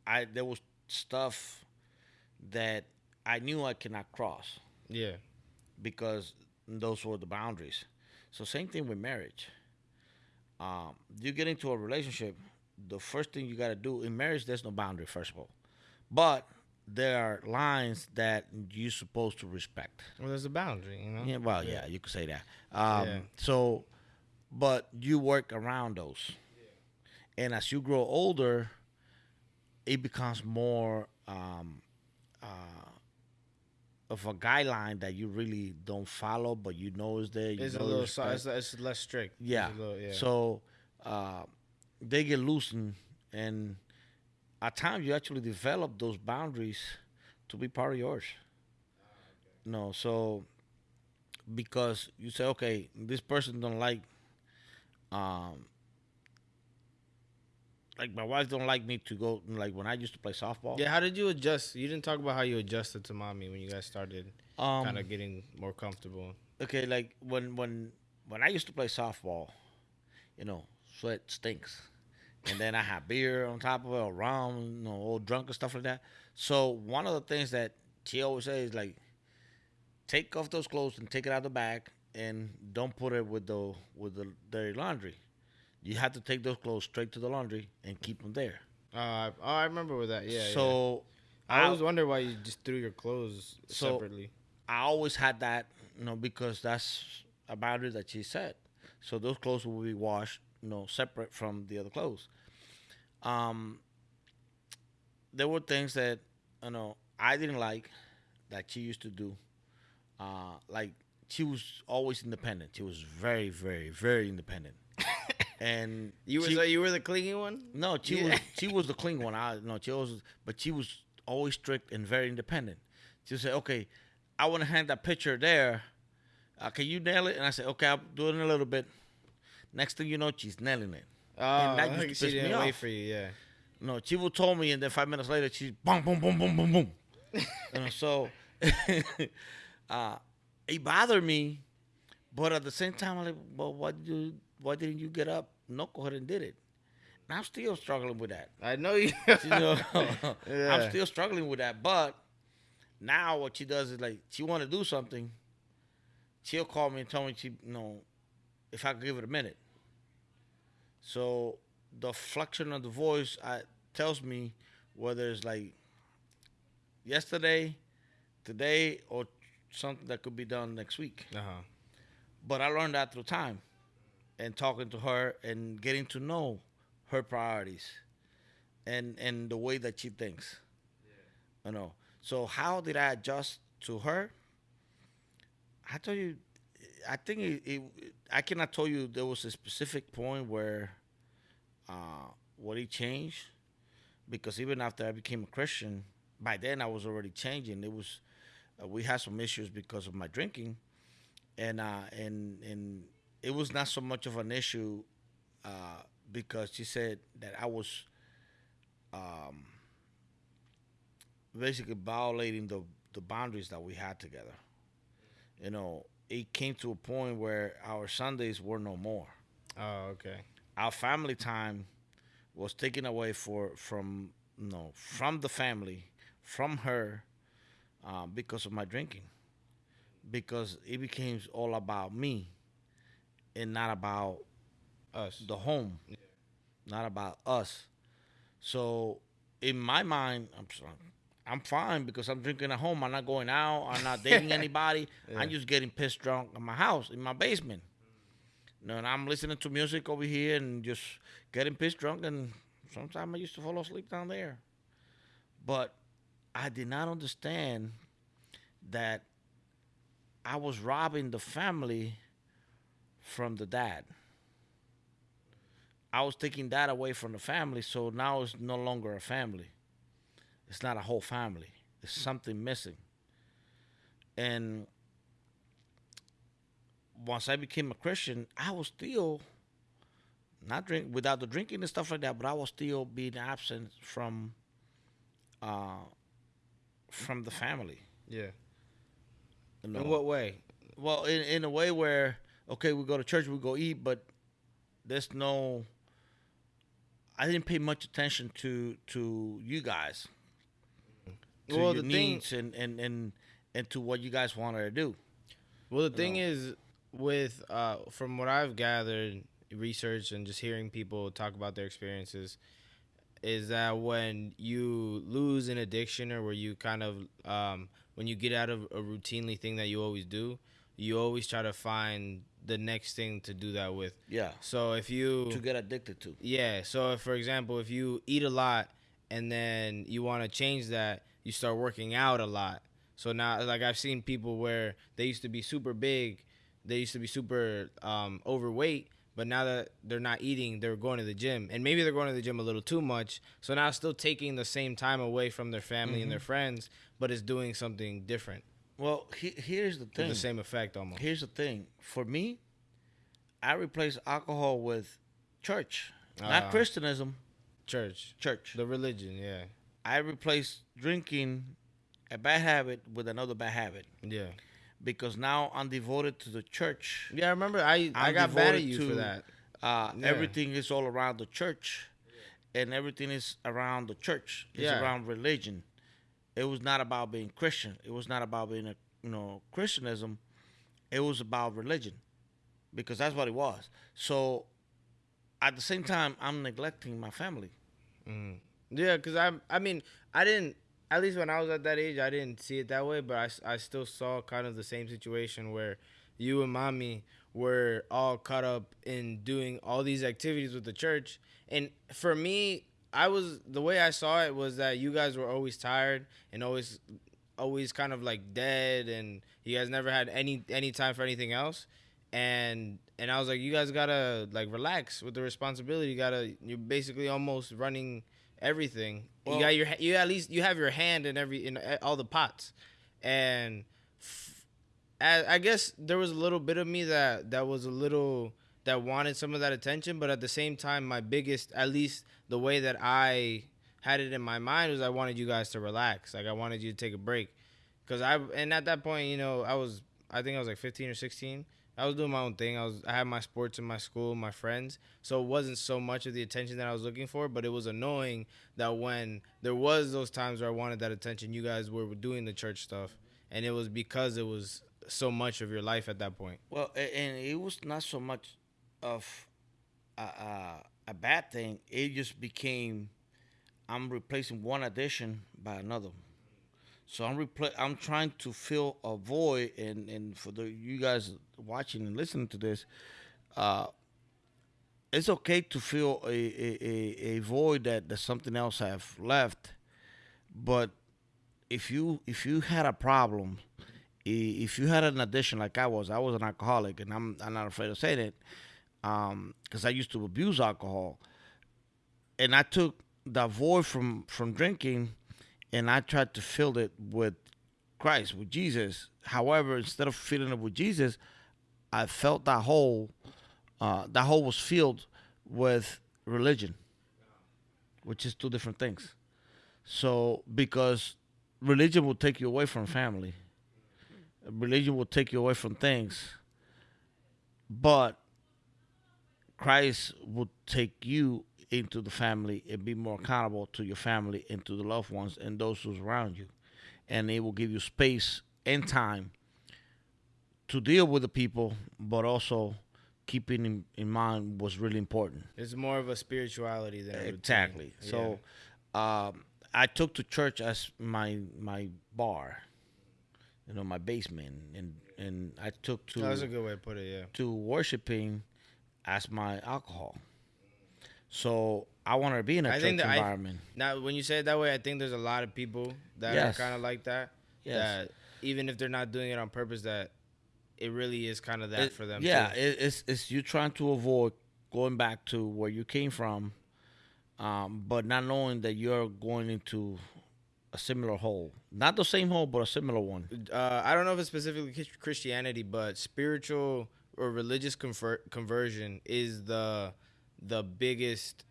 I there was stuff that I knew I cannot cross yeah, because those were the boundaries. So same thing with marriage. Um, you get into a relationship, the first thing you got to do in marriage, there's no boundary first of all, but there are lines that you're supposed to respect. well, there's a boundary, you know. Yeah, well, yeah, you could say that. Um, Yeah. So, but you work around those, and as you grow older, it becomes more um, uh, of a guideline that you really don't follow, but you know is there. You It's a little, so, it's, it's less strict. Yeah. little- yeah. So uh, they get loosened, and at times you actually develop those boundaries to be part of yours. No, so because you say, okay, this person don't like, um, like my wife don't like me to go. Like when I used to play softball. yeah, how did you adjust? You didn't talk about how you adjusted to mommy when you guys started Um, kind of getting more comfortable. okay, like when when when I used to play softball, you know, sweat stinks, and then I had beer on top of it, or rum, you know, all drunk and stuff like that. So one of the things that she always says is like, take off those clothes and take it out of the bag, and don't put it with the with the dirty laundry. You have to take those clothes straight to the laundry and keep them there. Uh, I- oh, I remember with that. Yeah. yeah. so I always wonder why you just threw your clothes So- separately. I always had that, you know, because that's a boundary that she set. So those clothes will be washed, you know, separate from the other clothes. Um, there were things that, you know, I didn't like that she used to do. Uh, like she was always independent. She was very, very, very independent. And You were she- you were the clingy one. no, she Yeah. was she was the clingy one. I no, she was, but she was always strict and very independent. She say, "Okay, I want to hand that picture there. Uh, can you nail it?" And I said, "Okay, I'll do it in a little bit." Next thing you know, she's nailing it. Oh, that used to she piss me didn't wait off. for you. Yeah. No, she would told me, and then five minutes later, she's boom, boom, boom, boom, boom, boom. you know, so uh, it bothered me, but at the same time, I'm like, well, why did you, why didn't you get up? No, go ahead and did it. And I'm still struggling with that. I know you. you know, Yeah. I'm still struggling with that. But now what she does is like she want to do something. She'll call me and tell me she, you know, if I could give it a minute. So the flexion of the voice I, tells me whether it's like yesterday, today, or something that could be done next week. Uh huh. But I learned that through time and talking to her and getting to know her priorities and and the way that she thinks. You know. So how did I adjust to her? I told you, I think it, it I cannot tell you there was a specific point where uh, what he changed because even after I became a Christian, by then I was already changing. It was uh, we had some issues because of my drinking, and uh, and and it was not so much of an issue uh, because she said that I was um, basically violating the the boundaries that we had together. You know, it came to a point where our Sundays were no more. Oh, okay. Our family time was taken away for from you know from the family from her uh, because of my drinking because it became all about me and not about Us. the home, not about us. So in my mind, I'm sorry, I'm fine because I'm drinking at home. I'm not going out. I'm not dating anybody. I'm just getting pissed drunk in my house, in my basement. You know, and I'm listening to music over here and just getting pissed drunk. And sometimes I used to fall asleep down there. But I did not understand that I was robbing the family from the dad. I was taking that away from the family, so now it's no longer a family. It's not a whole family. There's something missing. And once I became a Christian, I was still not drink without the drinking and stuff like that, but I was still being absent from uh from the family. Yeah. Know. In what way? well in, in a way where okay we go to church we go eat but there's no i didn't pay much attention to to you guys to Well, your the thing- needs and, and and and to what you guys wanted to do Well, the thing know. is, with uh, from what I've gathered, research, and just hearing people talk about their experiences, is that when you lose an addiction or where you kind of um, when you get out of a routinely thing that you always do, you always try to find the next thing to do that with. yeah So if you to get addicted to yeah. So, if, for example, if you eat a lot and then you want to change that, you start working out a lot. So now, like I've seen people where they used to be super big, they used to be super um, overweight, but now that they're not eating, they're going to the gym, and maybe they're going to the gym a little too much. So now, still taking the same time away from their family mm-hmm. and their friends, but it's doing something different. Well, he, here's the thing. the same effect almost. Here's the thing. For me, I replace alcohol with church, uh, not Christianism. Church. Church. The religion, yeah. I replace drinking a bad habit with another bad habit. Yeah. Because now I'm devoted to the church. Yeah, I remember I I'm i got mad at you to, for that. Uh, yeah. Everything is all around the church, and everything is around the church. It's yeah. around religion. It was not about being Christian. It was not about being a you know Christianism. It was about religion, because that's what it was. So, at the same time, I'm neglecting my family. Mm. Yeah, because I I mean I didn't at least when I was at that age, I didn't see it that way, but I, I still saw kind of the same situation where you and mommy were all caught up in doing all these activities with the church. And for me, I was the way I saw it was that you guys were always tired and always always kind of like dead and you guys never had any any time for anything else. And and I was like, you guys gotta like relax with the responsibility. You gotta you're basically almost running everything. Well, you got your you at least you have your hand in every in uh, all the pots, and f- I, I guess there was a little bit of me that that was a little that wanted some of that attention, but at the same time, my biggest at least the way that I had it in my mind was I wanted you guys to relax, like I wanted you to take a break, because I and at that point, you know, I was I think I was like 15 or 16 I was doing my own thing. I was I had my sports in my school, my friends. So it wasn't so much of the attention that I was looking for, but it was annoying that when there was those times where I wanted that attention, you guys were doing the church stuff, and it was because it was so much of your life at that point. Well, and it was not so much of a, a, a bad thing. It just became I'm replacing one addition by another. So I'm repl- I'm trying to fill a void, and and for the you guys watching and listening to this, uh, it's okay to feel a, a, a, void that, that something else have left, but if you if you had a problem, if you had an addiction like I was, I was an alcoholic, and I'm I'm not afraid to say that, because um, I used to abuse alcohol, and I took the void from from drinking and I tried to fill it with Christ, with Jesus. However, instead of filling it with Jesus, I felt that hole. Uh, that hole was filled with religion, which is two different things. So, because religion will take you away from family, religion will take you away from things, but Christ will take you into the family and be more accountable to your family and to the loved ones and those who's around you. And it will give you space and time to deal with the people, but also keeping in, in mind what's really important. It's more of a spirituality than exactly. Yeah. So, um, I took to church as my my bar, you know, my basement, and and I took to. That's a good way to put it. Yeah. To worshiping as my alcohol. So I want to be in a I church environment. I, now, when you say it that way, I think there's a lot of people that yes. are kind of like that. Yes. That even if they're not doing it on purpose, that it really is kind of that it, for them. Yeah, it, it's it's you trying to avoid going back to where you came from, um, but not knowing that you're going into a similar hole. Not the same hole, but a similar one. Uh, I don't know if it's specifically Christianity, but spiritual or religious conver- conversion is the the biggest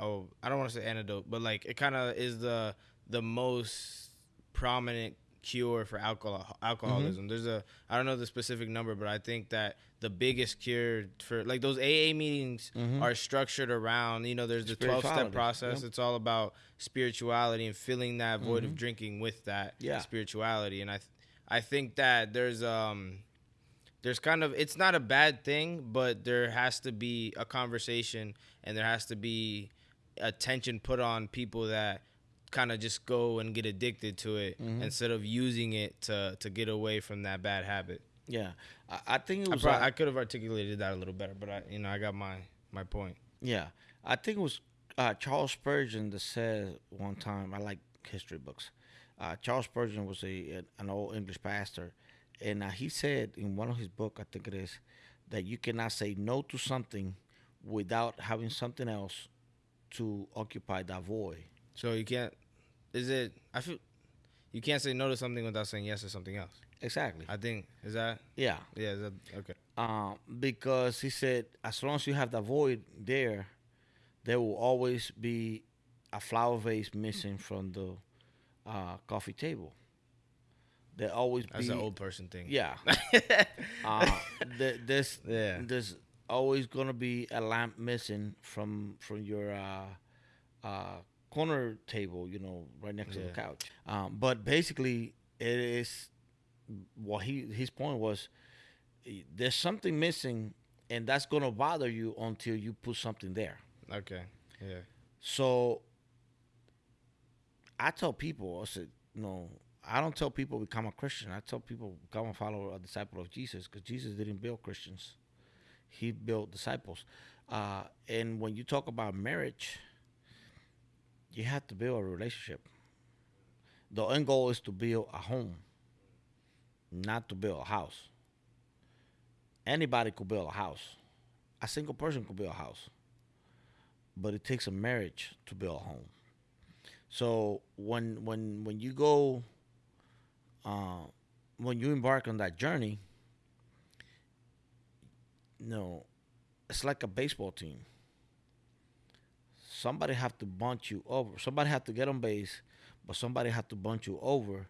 oh I don't want to say antidote, but like it kind of is the the most prominent cure for alcohol alcoholism. Mm-hmm. There's a I don't know the specific number, but I think that the biggest cure for like those AA meetings mm-hmm. are structured around you know there's the 12 step process. Yep. It's all about spirituality and filling that void mm-hmm. of drinking with that yeah. spirituality. And I th- I think that there's um there's kind of it's not a bad thing, but there has to be a conversation and there has to be attention put on people that kind of just go and get addicted to it mm-hmm. instead of using it to to get away from that bad habit. Yeah, I, I think it was. I, probably, uh, I, could have articulated that a little better, but I, you know, I got my my point. Yeah, I think it was uh, Charles Spurgeon that said one time. I like history books. Uh, Charles Spurgeon was a an old English pastor, and uh, he said in one of his book, I think it is, that you cannot say no to something without having something else to occupy that void. So you can't. Is it? I feel you can't say no to something without saying yes to something else. Exactly. I think is that. Yeah. Yeah. Is that okay? Um, because he said, as long as you have the void there, there will always be a flower vase missing from the uh, coffee table. There always That's be an old person thing. yeah. uh, there, there's Yeah. there's always gonna be a lamp missing from from your uh, uh, corner table, you know, right next to the couch. Um, but basically, it is what he his point was. There's something missing, and that's gonna bother you until you put something there. Okay. Yeah. So I tell people, I said, no, I don't tell people become a Christian. I tell people become a follower, a disciple of Jesus, because Jesus didn't build Christians; He built disciples. Uh, and when you talk about marriage, you have to build a relationship. The end goal is to build a home, not to build a house. Anybody could build a house. A single person could build a house but it takes a marriage to build a home. So when when when you go, uh, when you embark on that journey, you know, it's like a baseball team. Somebody have to bunt you over. Somebody have to get on base, but somebody have to bunt you over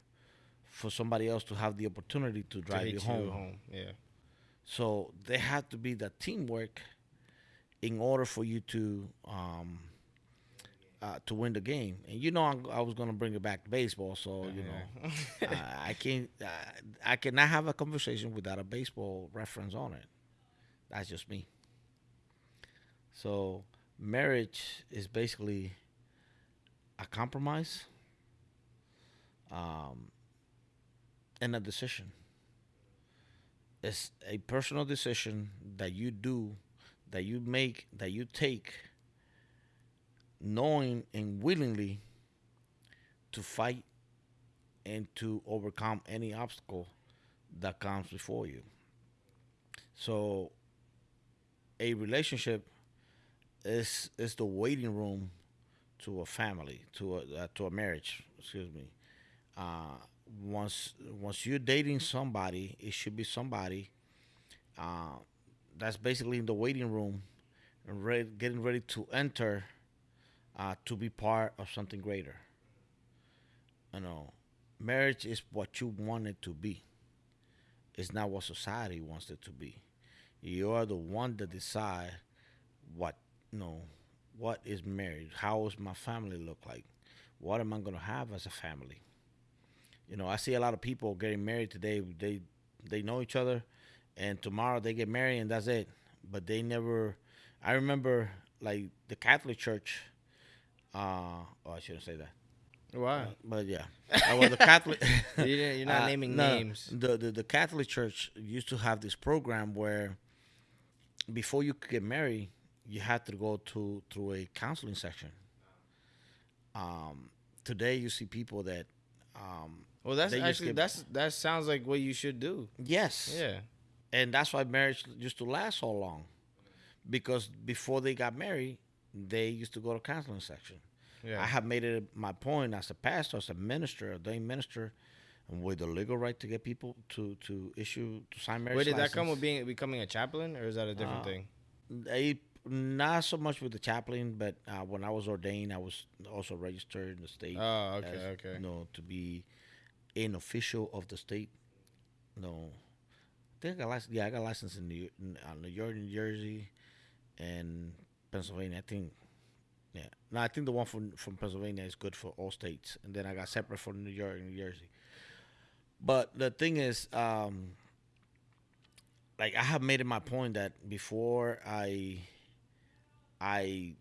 for somebody else to have the opportunity to To drive hit you home. home. Yeah. So there had to be that teamwork in order for you to um, uh, to win the game. And you know, I'm, I was gonna bring it back to baseball, so you know, Yeah. uh, I can't, uh, I cannot have a conversation without a baseball reference on it. That's just me. So marriage is basically a compromise, um, and a decision. It's a personal decision that you do, that you make, that you take, knowing and willingly to fight and to overcome any obstacle that comes before you. So, a relationship is is the waiting room to a family, to a uh, to a marriage. Excuse me. Uh, once once you're dating somebody, it should be somebody uh, that's basically in the waiting room, and ready, getting ready to enter uh, to be part of something greater. You know, marriage is what you want it to be. It's not what society wants it to be. You are the one that decide what you know what is marriage. How does my family look like? What am I gonna have as a family? You know, I see a lot of people getting married today. They they know each other, and tomorrow they get married and that's it. But they never. I remember like the Catholic Church. Uh, oh, I shouldn't say that. Why? But yeah, uh, well, the Catholic. You're not Uh, naming no. names. The, the the Catholic Church used to have this program where before you could get married, you had to go to through a counseling section. Um, today you see people that, um, Well, that's actually get- that's that sounds like what you should do. yes, Yeah. and that's why marriage used to last so long, because before they got married, they used to go to counseling section. Yeah. I have made it my point as a pastor, as a minister, a ordained minister, and with the legal right to get people to to issue to sign marriage. Where did that come with being becoming a chaplain, or is that a different Uh, thing? They not so much with the chaplain, but uh, when I was ordained, I was also registered in the state. Oh, okay, as, okay. You know, to be an official of the state. No, I think I got license. Yeah, I got license in New, in, uh, New York, New Jersey, and Pennsylvania. I think. Yeah, no, I think the one from from Pennsylvania is good for all states, and then I got separate for New York and New Jersey. But the thing is, um, like I have made it my point that before I I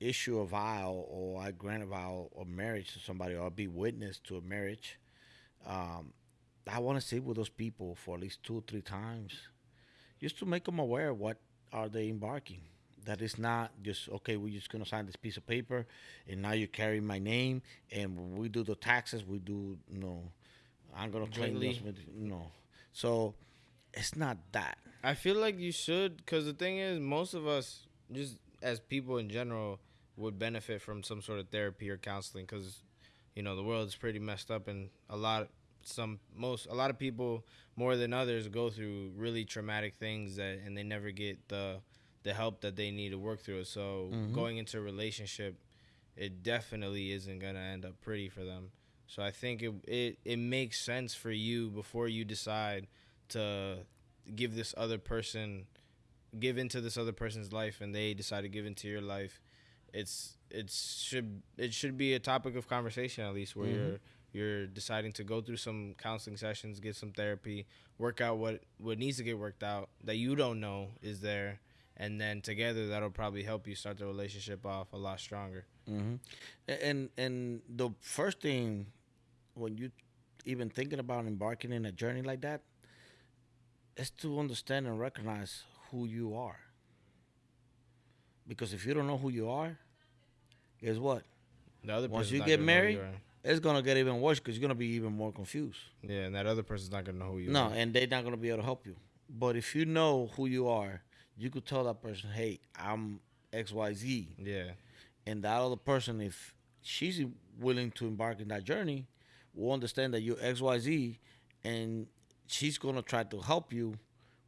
issue a vow or I grant a vow of marriage to somebody or be witness to a marriage, um, I want to sit with those people for at least two or three times, just to make them aware what are they embarking. That is not just okay. We're just gonna sign this piece of paper, and now you carry my name, and when we do the taxes, we do you know, I'm gonna claim this know. So it's not that. I feel like you should, because the thing is, most of us, just as people in general, would benefit from some sort of therapy or counseling, because you know the world is pretty messed up, and a lot, some, most, a lot of people more than others go through really traumatic things that, and they never get the, the help that they need to work through it. So mm-hmm. going into a relationship, it definitely isn't gonna end up pretty for them. So I think it it, it makes sense for you before you decide to give this other person give into this other person's life and they decide to give into your life it's it should it should be a topic of conversation at least where mm-hmm. you're you're deciding to go through some counseling sessions get some therapy work out what what needs to get worked out that you don't know is there and then together that'll probably help you start the relationship off a lot stronger hmm And and the first thing when you even thinking about embarking in a journey like that is to understand and recognize who you are. Because if you don't know who you are, guess what? the other Once you get gonna married, you. It's gonna get even worse because you're gonna be even more confused. yeah and that other person's not gonna know who you No, are and they're not gonna be able to help you. But if you know who you are, you could tell that person, "Hey, I'm X Y Z," yeah and that other person, if she's willing to embark in that journey, will understand that you're X Y Z, and she's gonna try to help you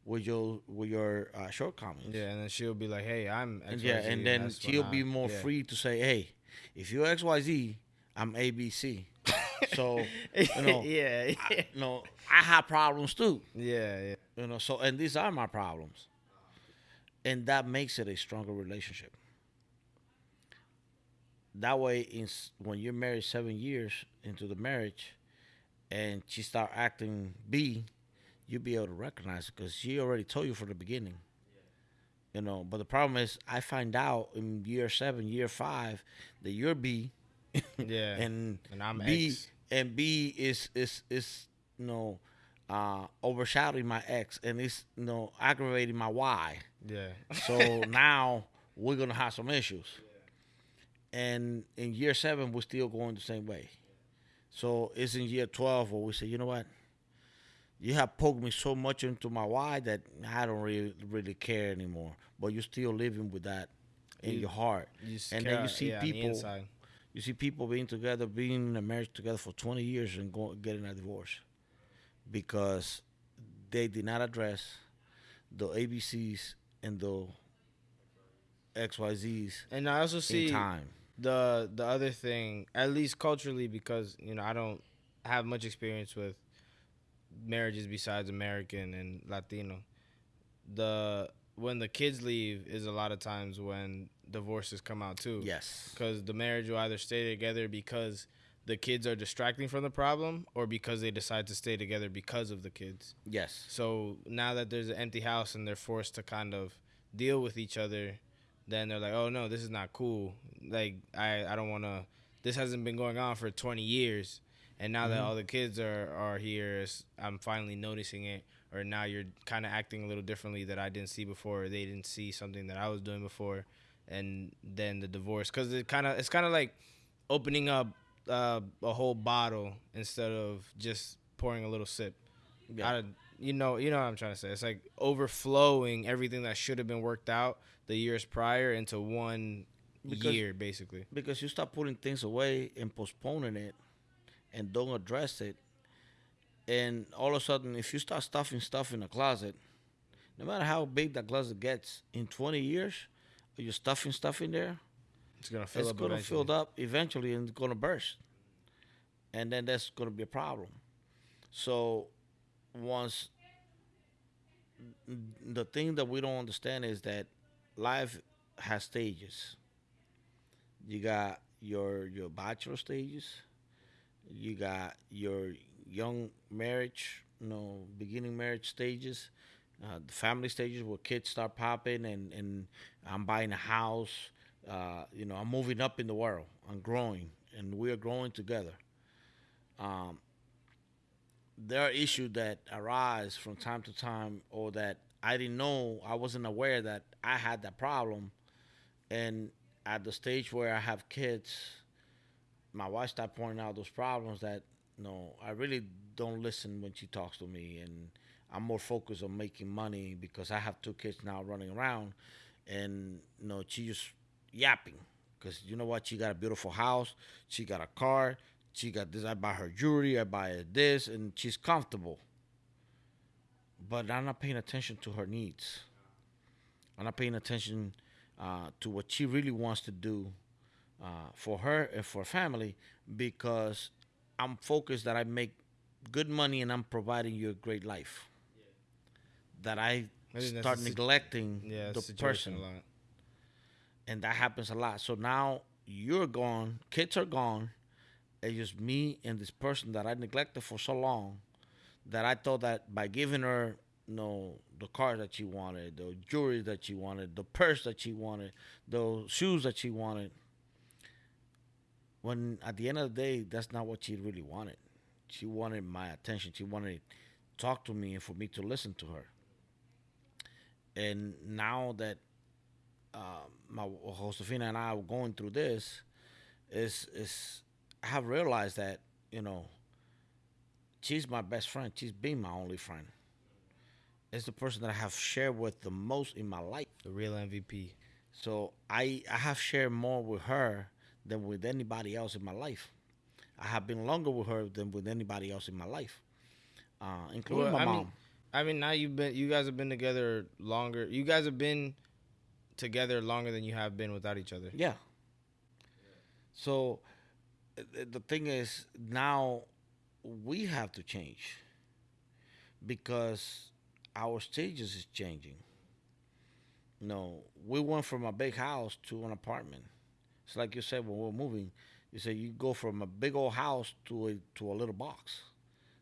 with your with your uh, shortcomings. yeah and then she'll be like hey i'm And XYZ, yeah, and then she'll be I- more yeah. free to say, "Hey, if you're X Y Z, I'm A B C." so you know, yeah, I, yeah, you know, I have problems too. yeah, yeah. You know, so and these are my problems. And that makes it a stronger relationship. That way, in, when you're married seven years into the marriage, and she start acting B, you'll be able to recognize it because she already told you from the beginning. You know, but the problem is, I find out in year seven, year five, that you're B, Yeah. and And I'm B, X. and B is is is you know uh, overshadowing my X, and it's you know aggravating my Y. Yeah. So now we're gonna have some issues. And in year seven, we're still going the same way. So it's in year twelve where we say, you know what? You have poked me so much into my Y that I don't really really care anymore. But you're still living with that in You- your heart. You And then you see yeah, on the people- You see people being together, being in a marriage together for 20 years and going, getting a divorce because they did not address the ABCs and the XYZs And I also see time. the the other thing, at least culturally, because you know I don't have much experience with marriages besides American and Latino. The when the kids leave is a lot of times when divorces come out too. Yes. because the marriage will either stay together because the kids are distracting from the problem or because they decide to stay together because of the kids. Yes. So now that there's an empty house and they're forced to kind of deal with each other, then they're like, "Oh no, this is not cool. Like I I don't want to this hasn't been going on for 20 years." And now that mm-hmm. all the kids are are here, I'm finally noticing it. Or now you're kind of acting a little differently that I didn't see before. Or they didn't see something that I was doing before, and then the divorce because it kind of it's kind of like opening up uh, a whole bottle instead of just pouring a little sip. Yeah. Out of- you know, you know what I'm trying to say. It's like overflowing everything that should have been worked out the years prior into one Because- year, basically. Because you start putting things away and postponing it and don't address it. And all of a sudden, if you start stuffing stuff in a closet, no matter how big that closet gets, in 20 years, you're stuffing stuff in there, It's gonna fill it's up. going to eventually. fill up eventually and it's going to burst. And then that's going to be a problem. So once the thing that we don't understand is that life has stages. You got your your bachelor stages, you got your young marriage, you know, beginning marriage stages, uh, the family stages where kids start popping and and I'm buying a house, uh, you know, I'm moving up in the world, I'm growing, and we are growing together. Um, there are issues that arise from time to time, or that I didn't know, I wasn't aware that I had that problem. And at the stage where I have kids, my wife started pointing out those problems that no, I really don't listen when she talks to me, and I'm more focused on making money because I have two kids now running around, and you know she just yapping because you know what? She got a beautiful house, she got a car, she got this. I buy her jewelry, I buy her this, and she's comfortable. But I'm not paying attention to her needs. I'm not paying attention uh, to what she really wants to do uh, for her and for family because I'm focused that I make good money and I'm providing you a great life. That I I start neglecting Yeah, the person a lot. And that happens a lot. So now you're gone, kids are gone, it's just me and this person that I neglected for so long that I thought that by giving her you know the car that she wanted, the jewelry that she wanted, the purse that she wanted, the shoes that she wanted. When at the end of the day, that's not what she really wanted. She wanted my attention. She wanted to talk to me and for me to listen to her. And now that uh, my Josefina and I were going through this, is is I have realized that you know she's my best friend. She's been my only friend. It's the person that I have shared with the most in my life. The real MVP. So I I have shared more with her than with anybody else in my life. I have been longer with her than with anybody else in my life, uh, including Well, my I mom. mean, I mean, now you've been, you guys have been together longer. You guys have been together longer than you have been without each other. Yeah. So the thing is now we have to change because our stages is changing. No, we went from a big house to an apartment. It's like you said when we we're moving. You say you go from a big old house to a to a little box.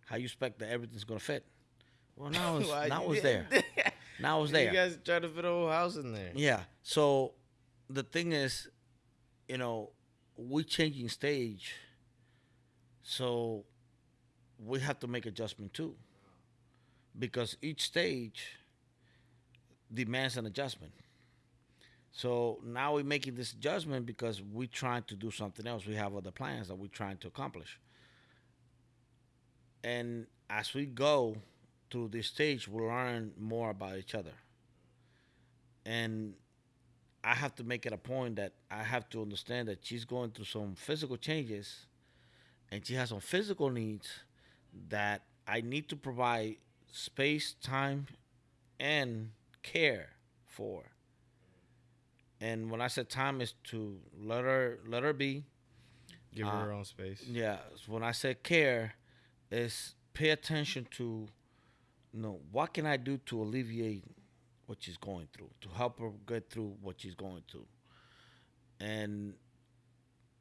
How you expect that everything's gonna fit? Well, now it's Why now it's there. did- Now it's there. You guys try to fit a whole house in there. Yeah. So the thing is, you know, we changing stage. So we have to make adjustment too. Because each stage demands an adjustment. So now we're making this adjustment because we're trying to do something else. We have other plans that we're trying to accomplish. And as we go through this stage, we learn more about each other and I have to make it a point that I have to understand that she's going through some physical changes and she has some physical needs that I need to provide space, time, and care for. And when I said time is to let her let her be. Give her Uh, her own space. Yeah, when I said care, is pay attention to know, what can I do to alleviate what she's going through, to help her get through what she's going through. And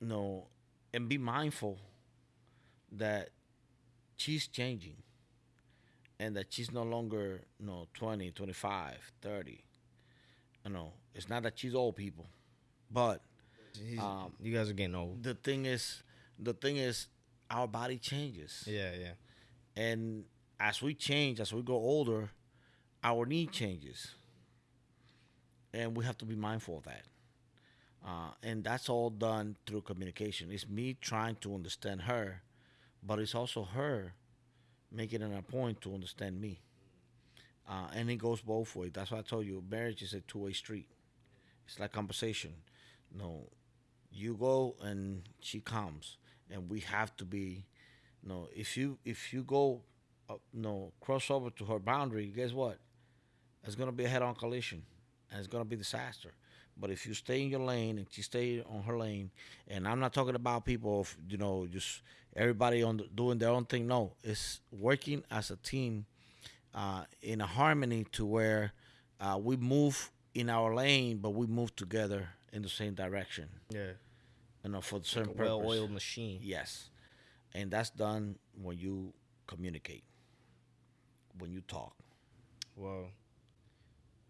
you know, and be mindful that she's changing and that she's no longer, you know, 20, 25, 30. You know, it's not that she's old people, but um, you guys are getting old. the thing is, the thing is, our body changes. Yeah, yeah. And as we change, as we grow older, our need changes. And we have to be mindful of that. Uh, and that's all done through communication. It's me trying to understand her, but it's also her making it a point to understand me. Uh, and it goes both ways. That's why I told you marriage is a two way street. It's like conversation. No, you go and she comes, and we have to be. You No, if you if you go, uh, no cross over to her boundary, guess what? It's gonna be a head-on collision, and it's gonna be disaster. But if you stay in your lane and she stay on her lane, and I'm not talking about people, of, you know, just everybody on the, doing their own thing. No, it's working as a team, uh, in a harmony to where uh, we move in our lane, but we move together in the same direction. Yeah. You know, for the Like certain well-oiled machine. Yes. And that's done when you communicate, when you talk. Well,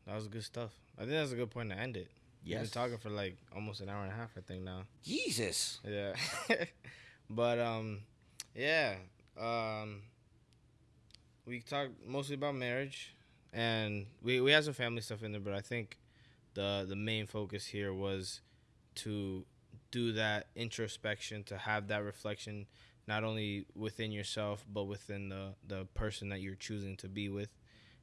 that was good stuff. I think that's a good point to end it. We've Yes. been talking for like almost an hour and a half, I think now. Jesus. Yeah. but um yeah. Um we talked mostly about marriage and we we had some family stuff in there, but I think the the main focus here was to do that introspection, to have that reflection, not only within yourself but within the the person that you're choosing to be with,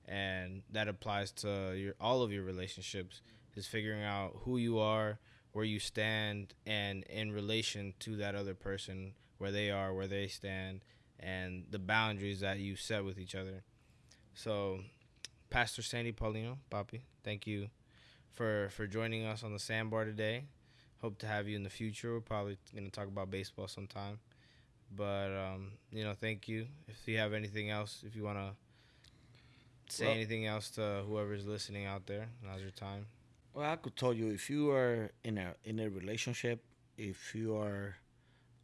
and that applies to your all of your relationships. Is figuring out who you are, where you stand, and in relation to that other person, where they are, where they stand, and the boundaries that you set with each other. So, Pastor Sandy Paulino, Papi, thank you for for joining us on the sandbar today. Hope to have you in the future. We're probably going to talk about baseball sometime. But um, you know, thank you. If you have anything else, if you want to say Well- anything else to whoever's listening out there, now's your time. Well, I could tell you if you are in a in a relationship, if you are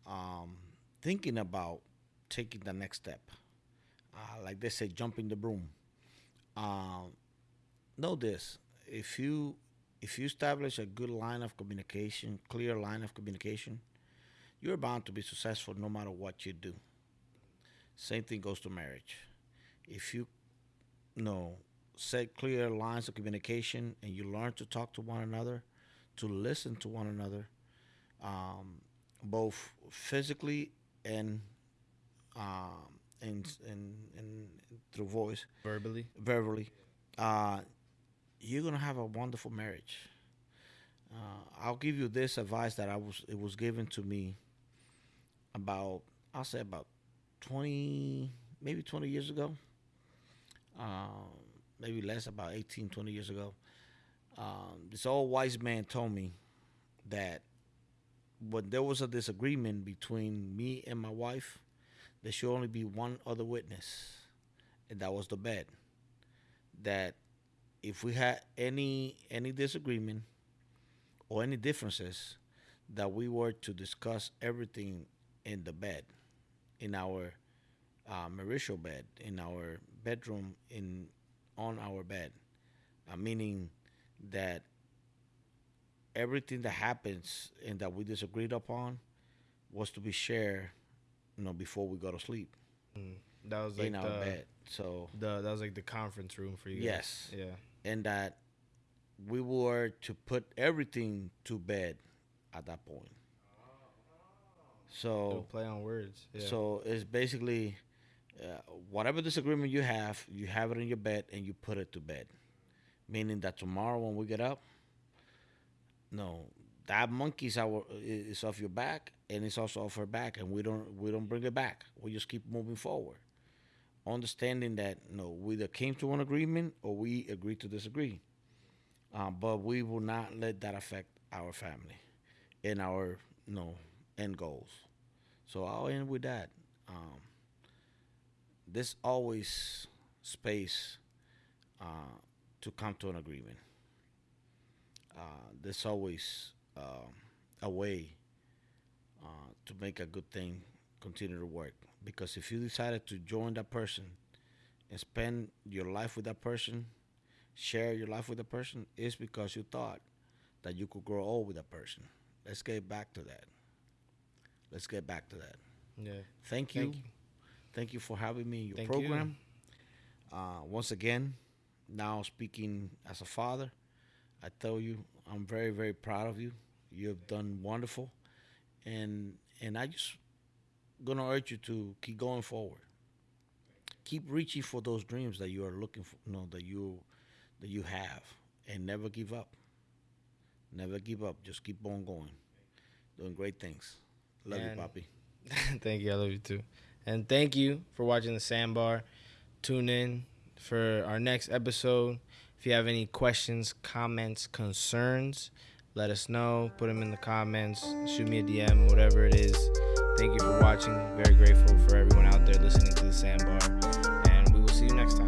um, thinking about taking the next step, uh, like they say, jumping the broom. Um, know this: if you if you establish a good line of communication, clear line of communication, you're bound to be successful no matter what you do. Same thing goes to marriage. If you know set clear lines of communication and you learn to talk to one another, to listen to one another, um, both physically and um, and, and and through voice, Verbally, verbally, uh, you're gonna have a wonderful marriage. Uh, I'll give you this advice that I was it was given to me about I'll say about twenty maybe twenty years ago. Um, maybe less, about 18, 20 years ago. Um, this old wise man told me that when there was a disagreement between me and my wife, there should only be one other witness, and that was the bed. That if we had any any disagreement or any differences, that we were to discuss everything in the bed, in our uh, marital bed, in our bedroom, in on our bed, uh, meaning that everything that happens and that we disagreed upon was to be shared, you know, before we go to sleep that was like in our the, bed. So the that was like the conference room for you. guys. Yes. Yeah. and that we were to put everything to bed at that point. So Little play on words. Yeah. So it's basically uh, whatever disagreement you have, you have it in your bed and you put it to bed. Meaning that tomorrow when we get up, no, that monkey's our is off your back and it's also off her back, and we don't we don't bring it back. We just keep moving forward, understanding that no, we either came to an agreement or we agreed to disagree. Uh, but we will not let that affect our family and our you know end goals. So I'll end with that. Um, there's always space uh, to come to an agreement. Uh, there's always um a way uh, to make a good thing continue to work. Because if you decided to join that person and spend your life with that person, share your life with that person, it's because you thought that you could grow old with that person. Let's get back to that. Let's get back to that. yeah. Thank you. Thank you. Thank you for having me in your Thank you. program. Uh, once again, now speaking as a father, I tell you, I'm very, very proud of you. You have done wonderful, and and I just gonna urge you to keep going forward. Keep reaching for those dreams that you are looking for, you know, that you that you have, and never give up. Never give up. Just keep on going, doing great things. Love And- you, Papi. thank you. I love you too. And thank you for watching the Sandbar. Tune in for our next episode. If you have any questions, comments, concerns, let us know. Put them in the comments. Shoot me a DM, whatever it is. Thank you for watching. Very grateful for everyone out there listening to the Sandbar. And we will see you next time.